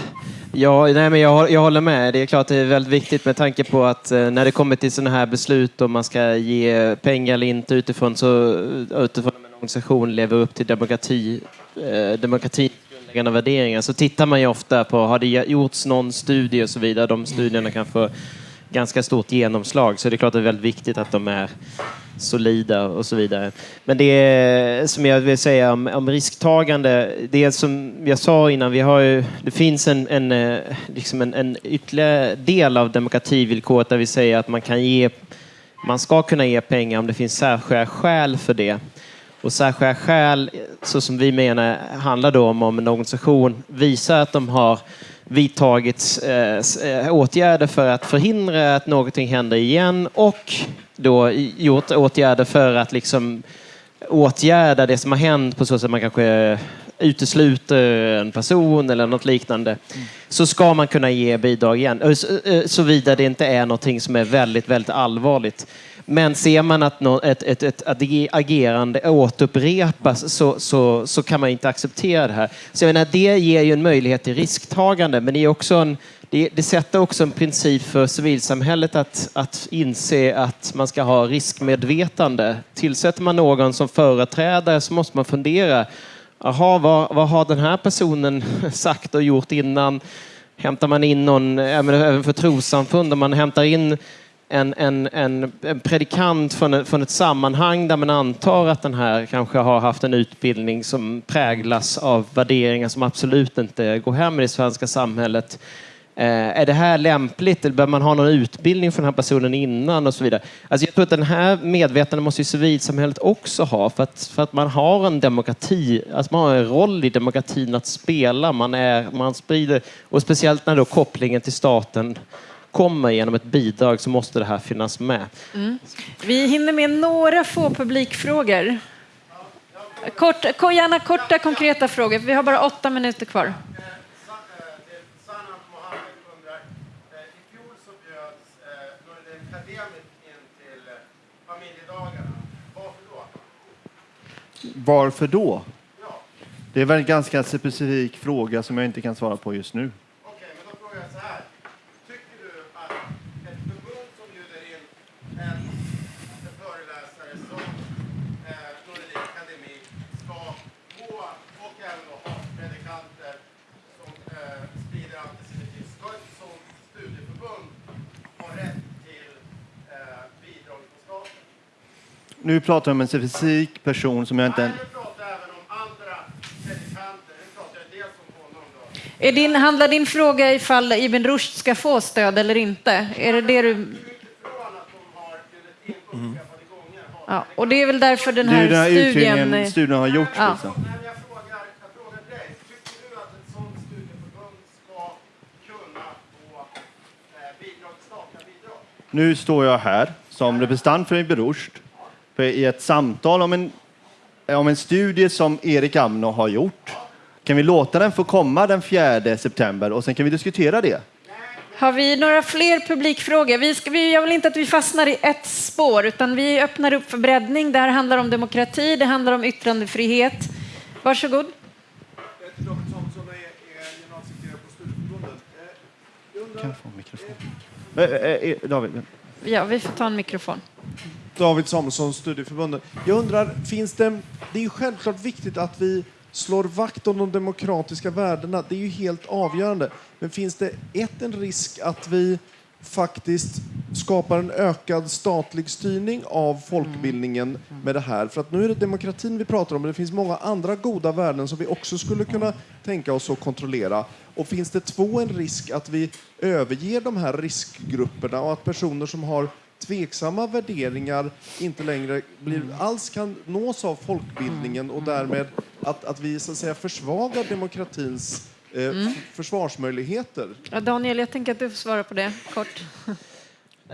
ja, nej, men jag, jag håller med. Det är klart det är väldigt viktigt med tanke på att eh, när det kommer till sådana här beslut om man ska ge pengar eller inte utifrån så utifrån om en organisation lever upp till demokrati, eh, demokratins grundläggande värderingar så tittar man ju ofta på har det gjorts någon studie och så vidare. De studierna kan få ganska stort genomslag så det är klart det är väldigt viktigt att de är solida och så vidare. Men det är, som jag vill säga om, om risktagande, det är som jag sa innan, vi har ju, det finns en, en, eh, liksom en, en ytterligare del av demokrativillkoret där vi säger att man kan ge, man ska kunna ge pengar om det finns särskilda skäl för det. Och särskilda skäl, så som vi menar, handlar då om om en organisation visar att de har vidtagit eh, eh, åtgärder för att förhindra att någonting händer igen och då gjort åtgärder för att liksom åtgärda det som har hänt på så sätt att man kanske utesluter en person eller något liknande så ska man kunna ge bidrag igen. Såvida det inte är någonting som är väldigt, väldigt allvarligt. Men ser man att nå- ett, ett, ett agerande återupprepas så, så, så kan man inte acceptera det här. Så jag menar, det ger ju en möjlighet till risktagande men det, är också en, det, det sätter också en princip för civilsamhället att, att inse att man ska ha riskmedvetande. Tillsätter man någon som företrädare så måste man fundera Jaha, vad, vad har den här personen sagt och gjort innan? Hämtar man in någon, även för trossamfund, om man hämtar in en, en, en, en predikant från, ett- från ett sammanhang där man antar att den här kanske har haft en utbildning som präglas av värderingar som absolut inte går hem i det svenska samhället. Eh, är det här lämpligt eller behöver man ha någon utbildning för den här personen innan och så vidare? Alltså jag tror att den här medvetandet måste ju civilsamhället också ha för att, för att man har en demokrati, alltså man har en roll i demokratin att spela. Man, är, man sprider, och speciellt när då kopplingen till staten kommer genom ett bidrag så måste det här finnas med. Vi hinner med några få publikfrågor. Kort, ko- gärna korta, konkreta frågor. Vi har bara åtta minuter kvar. Varför då? Det är väl en ganska specifik fråga som jag inte kan svara på just nu. Okej, men då frågar jag så här. Tycker du att ett förbund som bjuder in en föreläsare som eh, Nordin Akademik ska få, och även då hatpredikanter som eh, sprider antisemitism, ska ett sådant studieförbund ha rätt till eh, bidrag från staten? Nu pratar jag om en specifik person som jag inte... Nej, nu pratar jag även om andra predikanter. Nu pratar jag dels om honom då. Är din, handlar din fråga ifall Ibn Rushd ska få stöd eller inte? Är det det du... Har Ja, och det är väl därför den här den här studien... studien har gjorts. Ja. Liksom. Jag jag? Nu står jag här som representant för Ibn Rushd i ett samtal om en, om en studie som Erik Amno har gjort. Kan vi låta den få komma den 4 september och sen kan vi diskutera det? Har vi några fler publikfrågor? Vi ska, vi, jag vill inte att vi fastnar i ett spår, utan vi öppnar upp för breddning. Det här handlar om demokrati, det handlar om yttrandefrihet. Varsågod. David Samuelsson är, är generalsekreterare på Studieförbundet. Jag undrar, Kan jag få en mikrofon? Eh, eh, eh, David, Ja, vi får ta en mikrofon. David Samuelsson, Studieförbundet. Jag undrar, finns det... Det är ju självklart viktigt att vi slår vakt om de demokratiska värdena. Det är ju helt avgörande. Men finns det ett, en risk att vi faktiskt skapar en ökad statlig styrning av folkbildningen med det här? För att nu är det demokratin vi pratar om, men det finns många andra goda värden som vi också skulle kunna tänka oss att kontrollera. Och finns det två, en risk att vi överger de här riskgrupperna och att personer som har tveksamma värderingar inte längre blir, alls kan nås av folkbildningen och därmed att, att vi så att säga försvagar demokratins eh, f- försvarsmöjligheter. Ja, Daniel, jag tänker att du får svara på det kort.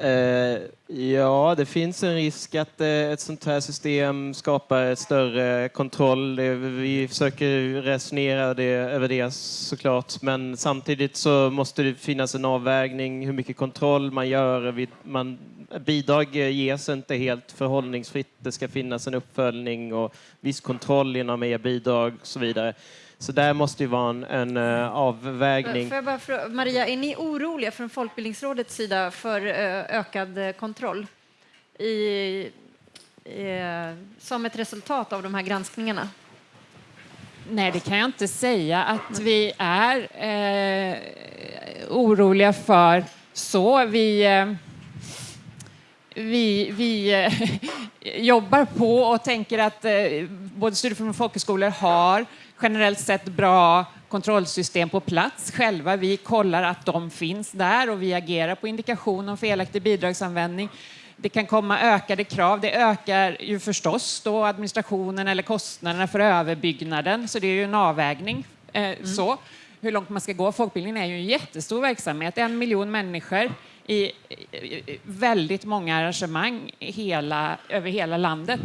Eh, ja, det finns en risk att eh, ett sånt här system skapar ett större kontroll. Vi försöker resonera det, över det såklart, men samtidigt så måste det finnas en avvägning hur mycket kontroll man gör. Man, bidrag ges inte helt förhållningsfritt. Det ska finnas en uppföljning och viss kontroll inom e-bidrag och så vidare. Så där måste ju vara en, en eh, avvägning. Får jag bara fråga, Maria, är ni oroliga från Folkbildningsrådets sida för eh, ökad eh, kontroll i, eh, som ett resultat av de här granskningarna? Nej, det kan jag inte säga att vi är eh, oroliga för. Så vi, eh, vi, vi eh, jobbar på och tänker att eh, både studieförbund och folkhögskolor har generellt sett bra kontrollsystem på plats själva. Vi kollar att de finns där och vi agerar på indikation om felaktig bidragsanvändning. Det kan komma ökade krav. Det ökar ju förstås då administrationen eller kostnaderna för överbyggnaden, så det är ju en avvägning. Eh, så, hur långt man ska gå. Folkbildningen är ju en jättestor verksamhet. En miljon människor i, väldigt många arrangemang hela, över hela landet.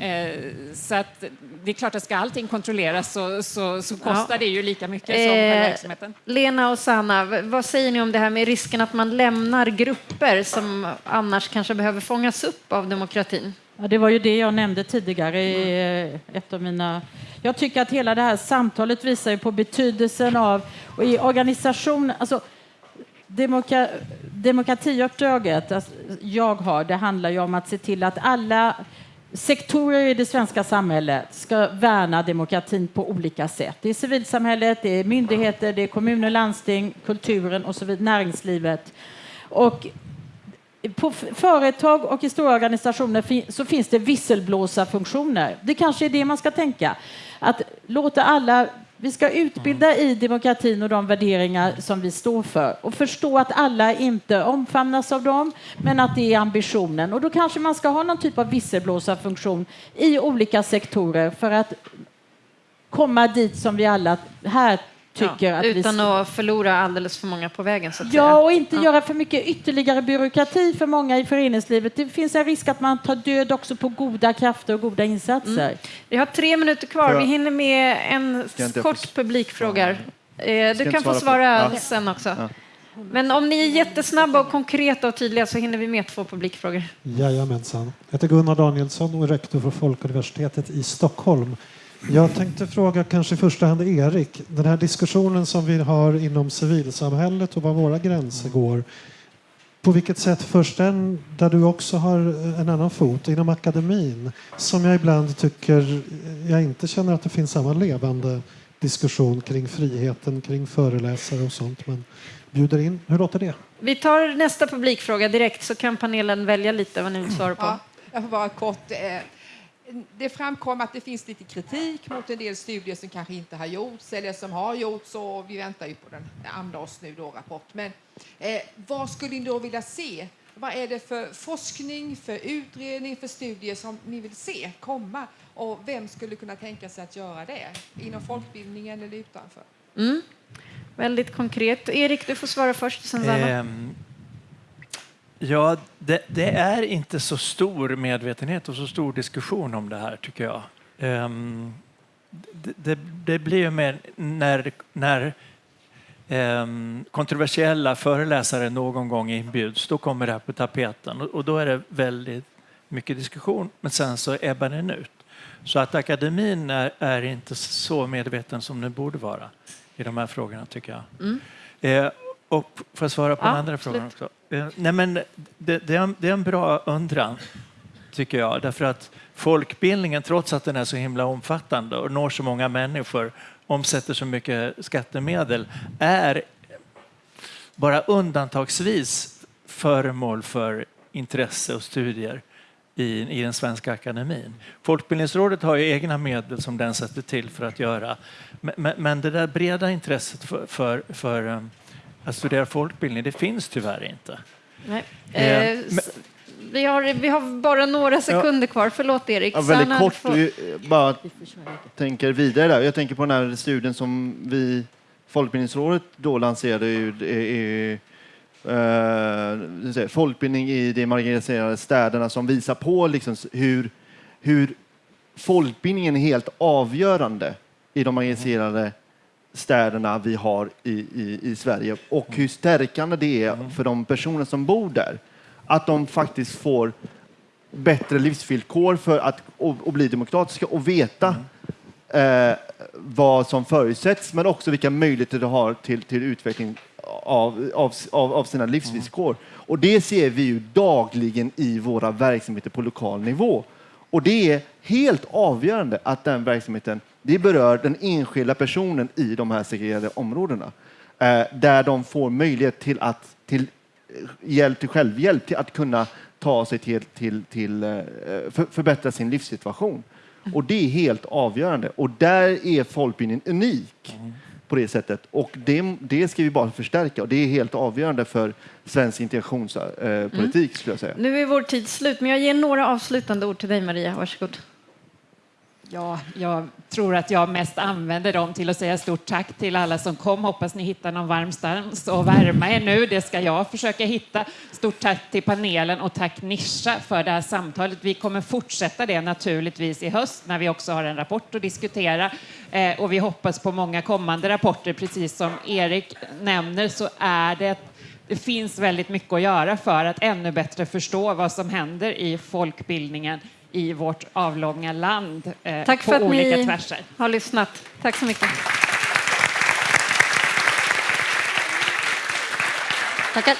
Eh, så att det är klart att ska allting kontrolleras så, så, så kostar Ja. det ju lika mycket som Eh, själva verksamheten. Lena och Sanna, vad säger ni om det här med risken att man lämnar grupper som annars kanske behöver fångas upp av demokratin? Ja, det var ju det jag nämnde tidigare i eh, ett av mina... Jag tycker att hela det här samtalet visar ju på betydelsen av, och i organisation, alltså Demoka demokratiuppdraget alltså, jag har, det handlar ju om att se till att alla sektorer i det svenska samhället ska värna demokratin på olika sätt. Det är civilsamhället, det är myndigheter, det är kommuner, landsting, kulturen och så vidare, näringslivet. Och på företag och i stora organisationer fin- så finns det visselblåsarfunktioner. Det kanske är det man ska tänka. Att låta alla... Vi ska utbilda i demokratin och de värderingar som vi står för och förstå att alla inte omfamnas av dem, men att det är ambitionen. Och då kanske man ska ha någon typ av visselblåsarfunktion i olika sektorer för att komma dit som vi alla här tycker Ja, att vi utan att förlora alldeles för många på vägen. Så att säga. Ja, och inte Ja. göra för mycket ytterligare byråkrati för många i föreningslivet. Det finns en risk att man tar död också på goda krafter och goda insatser. Vi har tre minuter kvar. Vi hinner med en kort få- publikfråga. Eh, Du kan få svara på- sen också. Ja. Men om ni är jättesnabba och konkreta och tydliga så hinner vi med två publikfrågor. Jajamensan. Jag heter Gunnar Danielsson och är rektor för Folkuniversitetet i Stockholm. Jag tänkte fråga kanske i första hand Erik, den här diskussionen som vi har inom civilsamhället och var våra gränser går. På vilket sätt förs den där du också har en annan fot, inom akademin, som jag ibland tycker jag inte känner att det finns samma levande diskussion kring friheten, kring föreläsare och sånt, men bjuder in. Hur låter det? Vi tar nästa publikfråga direkt så kan panelen välja lite vad ni vill svara på. Ja, jag får bara kort. Eh, Det framkom att det finns lite kritik mot en del studier som kanske inte har gjorts eller som har gjorts och vi väntar ju på den Amdahls nu då rapport. Men eh, vad skulle ni då vilja se? Vad är det för forskning, för utredning, för studier som ni vill se komma? Och vem skulle kunna tänka sig att göra det? Inom folkbildningen eller utanför? Mm. Väldigt konkret. Erik, du får svara först. Sen Sanna. Ja, det, det är inte så stor medvetenhet och så stor diskussion om det här, tycker jag. Ehm, det, det, det blir ju mer när, när ehm, kontroversiella föreläsare någon gång inbjuds, då kommer det här på tapeten och, och då är det väldigt mycket diskussion, men sen så ebbar den ut. Så att akademin är, är inte så medveten som den borde vara i de här frågorna, tycker jag. Mm. Eh, och får jag svara på Ja, den andra frågan absolut. också? Eh, nej men det, det, är en, det är en bra undran, tycker jag. Därför att folkbildningen, trots att den är så himla omfattande och når så många människor, omsätter så mycket skattemedel, är bara undantagsvis föremål för intresse och studier i, i den svenska akademin. Folkbildningsrådet har ju egna medel som den sätter till för att göra. Men, men, men det där breda intresset för, för, för um, att studera folkbildning, det finns tyvärr inte. Nej. Eh, Eh, s- vi, har, vi har bara några sekunder kvar. Förlåt, Erik. Ja, väldigt Sanna, kort, får- vi bara tänker vidare där. Jag tänker på den här studien som vi, Folkbildningsrådet då lanserade ju, det är, eh, folkbildning i de marginaliserade städerna som visar på liksom hur, hur folkbildningen är helt avgörande i de marginaliserade städerna vi har i, i, i Sverige och hur stärkande det är för de personer som bor där. Att de faktiskt får bättre livsvillkor för att och, och bli demokratiska och veta eh, vad som förutsätts men också vilka möjligheter de har till, till utveckling av, av, av, sina livsvillkor. Och det ser vi ju dagligen i våra verksamheter på lokal nivå. Och det är helt avgörande att den verksamheten det berör den enskilda personen i de här segregerade områdena. Eh, där de får möjlighet till, att, till eh, hjälp till självhjälp, till att kunna ta sig till, till, till eh, för, förbättra sin livssituation. Och det är helt avgörande. Och där är folkbildningen unik på det sättet. Och det, det ska vi bara förstärka. Och det är helt avgörande för svensk integrationspolitik, skulle jag säga. Nu är vår tid slut, men jag ger några avslutande ord till dig, Maria. Varsågod. Ja, jag tror att jag mest använder dem till att säga stort tack till alla som kom. Hoppas ni hittar någon varm stans och värma er nu. Det ska jag försöka hitta. Stort tack till panelen och tack Nisha för det här samtalet. Vi kommer fortsätta det naturligtvis i höst när vi också har en rapport att diskutera. Eh, och vi hoppas på många kommande rapporter. Precis som Erik nämner så är det det finns väldigt mycket att göra för att ännu bättre förstå vad som händer i folkbildningen i vårt avlånga land eh, Tack på för att olika ni tvärser. har lyssnat. Tack så mycket. Tackar.